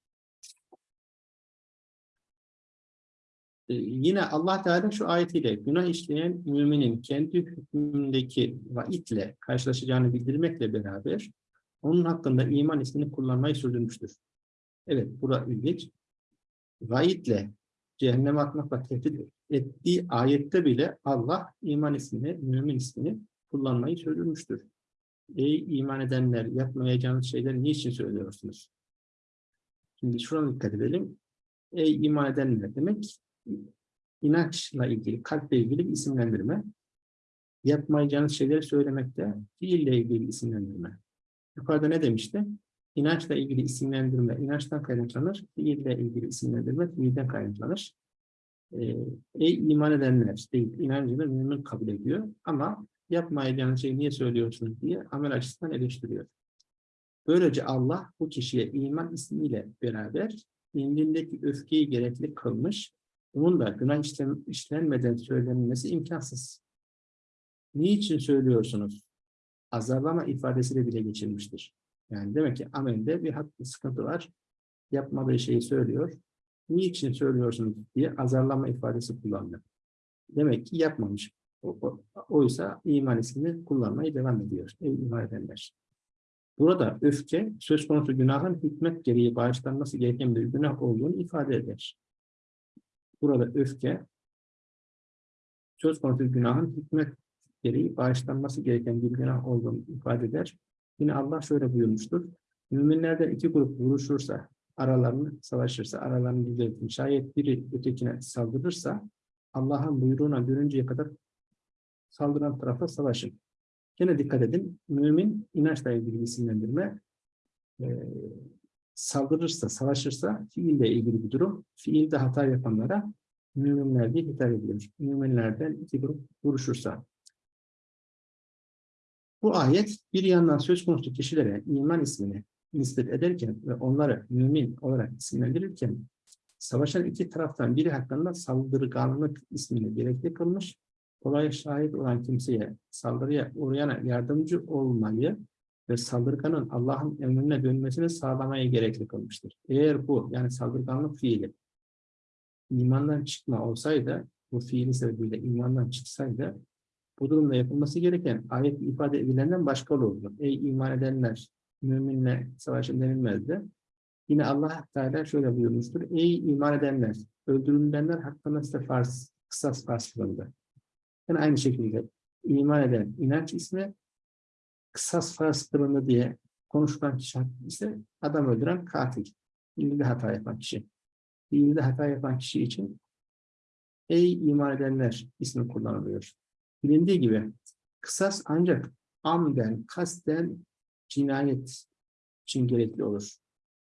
Speaker 1: Yine Allah Teala şu ayetiyle günah işleyen müminin kendi hükmündeki vaitle karşılaşacağını bildirmekle beraber onun hakkında iman ismini kullanmayı sürdürmüştür. Evet, burada ilginç. Vaitle cehenneme atmakla tehdit ettiği ayette bile Allah iman ismini, mümin ismini kullanmayı sürdürmüştür. Ey iman edenler yapmayacağınız şeyleri niçin söylüyorsunuz? Şimdi şuna dikkat edelim. Ey iman edenler demek inançla ilgili, kalple ilgili bir isimlendirme. Yapmayacağınız şeyleri söylemekte fiille ilgili bir isimlendirme. Yukarıda ne demişti? İnançla ilgili isimlendirme, inançtan kaynaklanır. Fiille ilgili isimlendirme, fiilden kaynaklanır. Ee, ey iman edenler değil, inancını mümin kabul ediyor. Ama yapmayacağınız şeyi niye söylüyorsunuz diye amel açısından eleştiriyor. Böylece Allah bu kişiye iman ismiyle beraber indindeki öfkeyi gerekli kılmış, bunun da günah işlem, işlenmeden söylenmesi imkansız. Niçin söylüyorsunuz? Azarlama ifadesiyle bile geçirmiştir. Yani demek ki amelde bir haklı sıkıntı var. Yapmadığı şeyi söylüyor. Niçin söylüyorsunuz diye azarlama ifadesi kullandı. Demek ki yapmamış. O- o- Oysa iman ismini kullanmaya devam ediyor. Ey iman edenler. Burada öfke söz konusu günahın hikmet gereği bağışlanması gereken bir günah olduğunu ifade eder. Burada öfke söz konusu günahın hikmet gereği bağışlanması gereken bir günah olduğunu ifade eder. Yine Allah şöyle buyurmuştur. Müminlerden iki grup vuruşursa, aralarını savaşırsa, aralarını düzeltin. Şayet biri ötekine saldırırsa, Allah'ın buyruğuna görünceye kadar saldıran tarafa savaşın. Yine dikkat edin, mümin inançla ilgili isimlendirme, saldırırsa, savaşırsa fiille ilgili bir durum. Fiilde hata yapanlara müminler diye hitap edilir. Müminlerden iki grup vuruşursa. Bu ayet bir yandan söz konusu kişilere iman ismini nispet ederken ve onları mümin olarak isimlendirirken savaşan iki taraftan biri hakkında saldırganlık ismini gerekli kılmış, olaya şahit olan kimseye saldırıya uğrayana yardımcı olmayı ve saldırganın Allah'ın emrine dönmesini sağlamayı gerekli kılmıştır. Eğer bu yani saldırganlık fiili imandan çıkma olsaydı, bu fiili sebebiyle imandan çıksaydı, bu durumda yapılması gereken ayet ifade edilenden başka olurdu. Ey iman edenler, müminle savaşın denilmezdi. Yine Allah Teala şöyle buyurmuştur. Ey iman edenler, öldürülenler hakkında size farz, kısas farz kılındı. Yani aynı şekilde iman eden inanç ismi kısas farz kılındı diye konuşulan kişi ise adam öldüren katil. Fiilde hata yapan kişi. Fiilde hata yapan kişi için ey iman edenler ismi kullanılıyor. Bilindiği gibi kısas ancak amden, kasten cinayet için gerekli olur.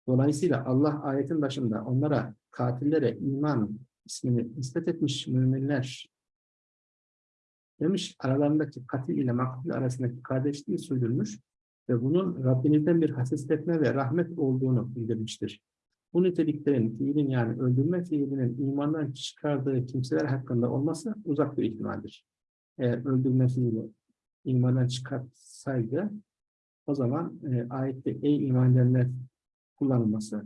Speaker 1: Dolayısıyla Allah ayetin başında onlara katillere iman ismini nispet etmiş müminler demiş aralarındaki katil ile maktul arasındaki kardeşliği sürdürmüş. ve bunun Rabbinizden bir hasretme ve rahmet olduğunu bildirmiştir. Bu niteliklerin fiilin yani öldürme fiilinin imandan çıkardığı kimseler hakkında olması uzak bir ihtimaldir. Eğer öldürme fiili imandan çıkartsaydı o zaman e, ayette ey iman edenler kullanılması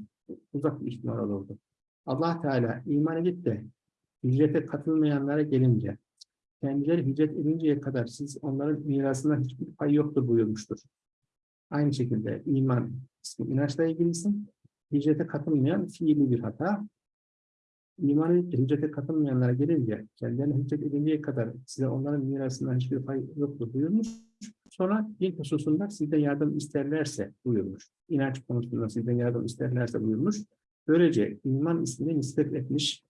Speaker 1: uzak bir ihtimal olurdu. Allah Teala iman edip de hicrete katılmayanlara gelince kendileri hicret edinceye kadar siz onların mirasından hiçbir pay yoktur buyurmuştur. Aynı şekilde iman ismi inançla ilgilisin. Hicrete katılmayan fiili bir hata. İman edip hicrete katılmayanlara gelince kendilerine hicret edinceye kadar size onların mirasından hiçbir pay yoktur buyurmuş. Sonra din hususunda sizden yardım isterlerse buyurmuş. İnanç konusunda sizden yardım isterlerse buyurmuş. Böylece iman ismini nispet etmiş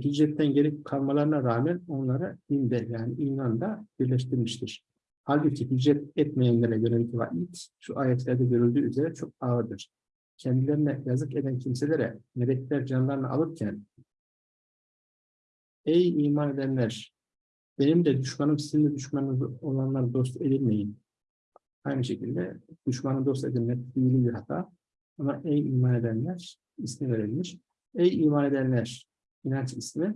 Speaker 1: hicretten geri kalmalarına rağmen onlara dinde yani imanda birleştirmiştir. Halbuki hicret etmeyenlere yönelik vaid şu ayetlerde görüldüğü üzere çok ağırdır. Kendilerine yazık eden kimselere melekler canlarını alırken Ey iman edenler! Benim de düşmanım sizin de düşmanınız olanlar dost edilmeyin. Aynı şekilde düşmanı dost edilmek fiili bir hata. Ama ey iman edenler ismi verilmiş. Ey iman edenler inanç ismi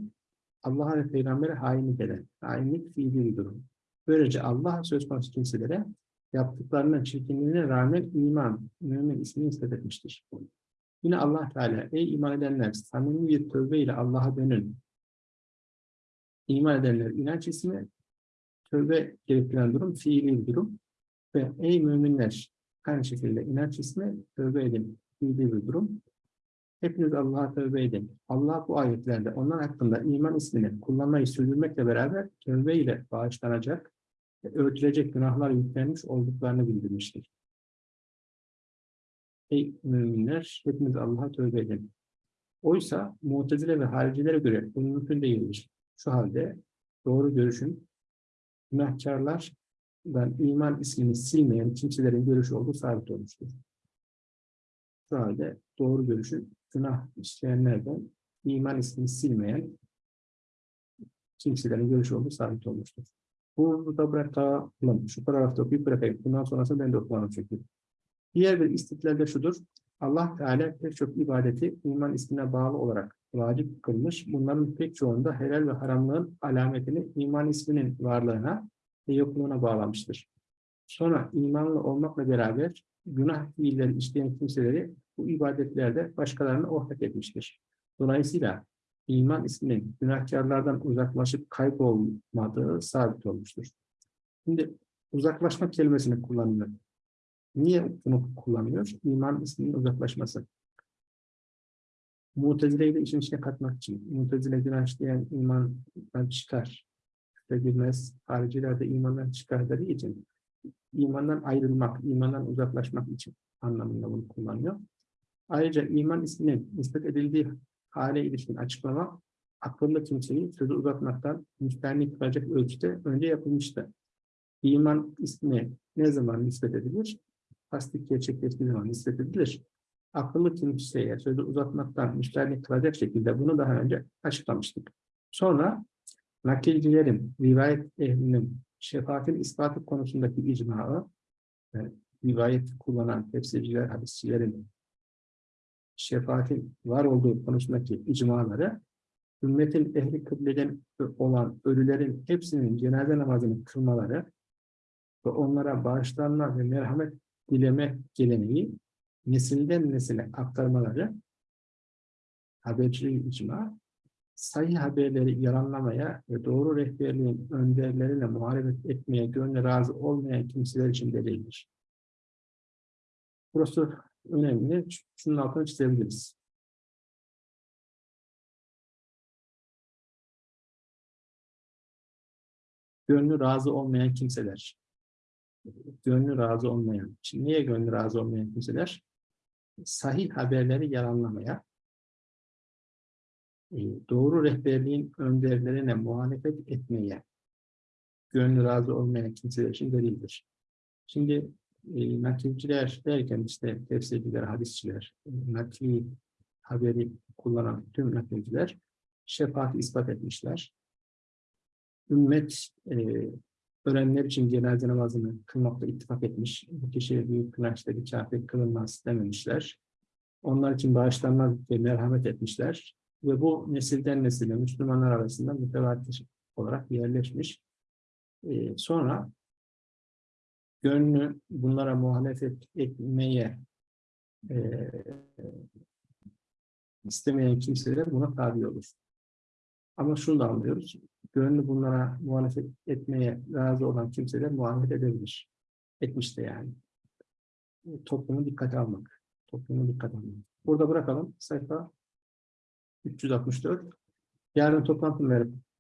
Speaker 1: Allah'a ve Peygamber'e hainlik eden, hainlik fiili bir durum. Böylece Allah söz konusu kimselere yaptıklarının çirkinliğine rağmen iman, mümin ismini etmiştir. Yine Allah Teala, ey iman edenler, samimi bir tövbe ile Allah'a dönün. İman edenler inanç ismi, tövbe gerektiren durum, fiili bir durum. Ve ey müminler, aynı şekilde inanç ismi, tövbe edin, fiili bir durum. Hepiniz Allah'a tövbe edin. Allah bu ayetlerde onlar hakkında iman ismini kullanmayı sürdürmekle beraber tövbe ile bağışlanacak ve örtülecek günahlar yüklenmiş olduklarını bildirmiştir. Ey müminler, hepiniz Allah'a tövbe edin. Oysa Mu'tezile ve haricilere göre bu mümkün değildir. Şu halde doğru görüşün günahkarlardan iman ismini silmeyen kimselerin görüşü olduğu sabit olmuştur. Şu halde doğru görüşün günah işleyenlerden iman ismini silmeyen kimselerin görüşü olduğu sabit olmuştur. Burada bırakalım. Şu paragrafta okuyup bırakayım. Bundan sonrası ben de okumanım çünkü. Diğer bir istiklal de şudur. Allah Teala pek çok ibadeti iman ismine bağlı olarak vacip kılmış. Bunların pek çoğunda helal ve haramlığın alametini iman isminin varlığına ve yokluğuna bağlamıştır. Sonra imanlı olmakla beraber günah fiilleri işleyen kimseleri bu ibadetlerde başkalarına ortak etmiştir. Dolayısıyla iman isminin günahkarlardan uzaklaşıp kaybolmadığı sabit olmuştur. Şimdi uzaklaşma kelimesini kullanıyor. Niye bunu kullanıyor? İman isminin uzaklaşması. Mutezile'yi de işin içine katmak için. Mutezile günah işleyen imandan çıkar. Ve girmez. Hariciler de imandan çıkar dediği için imandan ayrılmak, imandan uzaklaşmak için anlamında bunu kullanıyor. Ayrıca iman isminin nispet edildiği hale ilişkin açıklama akıllı kimseyi sözü uzatmaktan müstahni kılacak ölçüde önce yapılmıştı. İman ismi ne zaman nispet edilir? Tasdik gerçekleştiği zaman nispet edilir. Akıllı kimseye sözü uzatmaktan müstahni kılacak şekilde bunu daha önce açıklamıştık. Sonra nakilcilerin, rivayet ehlinin şefaatin ispatı konusundaki icmaı, yani rivayet kullanan tefsirciler, hadisçilerin şefaatin var olduğu konusundaki icmaları, ümmetin ehli kıbleden olan ölülerin hepsinin cenaze namazını kılmaları ve onlara bağışlanma ve merhamet dileme geleneği nesilden nesile aktarmaları habercilik icma, sayı haberleri yalanlamaya ve doğru rehberliğin önderlerine muhalefet etmeye gönlü razı olmayan kimseler için delildir. Burası önemli. Şunun altını çizebiliriz. Gönlü razı olmayan kimseler. Gönlü razı olmayan. Şimdi niye gönlü razı olmayan kimseler? Sahih haberleri yalanlamaya, e, doğru rehberliğin önderlerine muhalefet etmeye gönlü razı olmayan kimseler için delildir. Şimdi e, nakilciler derken işte tefsirciler, hadisçiler, e, nakli haberi kullanan tüm nakilciler şefaati ispat etmişler. Ümmet e, ölenler için cenaze namazını kılmakta ittifak etmiş. Bu kişiye büyük günah işledi, kafir kılınmaz dememişler. Onlar için bağışlanmaz diye merhamet etmişler. Ve bu nesilden nesile Müslümanlar arasında mütevatir olarak yerleşmiş. Ee, sonra gönlü bunlara muhalefet etmeye e, istemeyen kimseler buna tabi olur. Ama şunu da anlıyoruz. Gönlü bunlara muhalefet etmeye razı olan kimseler muhalefet edebilir. Etmiş de yani. E, Toplumu dikkate almak. Toplumu dikkate almak. Burada bırakalım. Sayfa 364. Yarın toplantı verip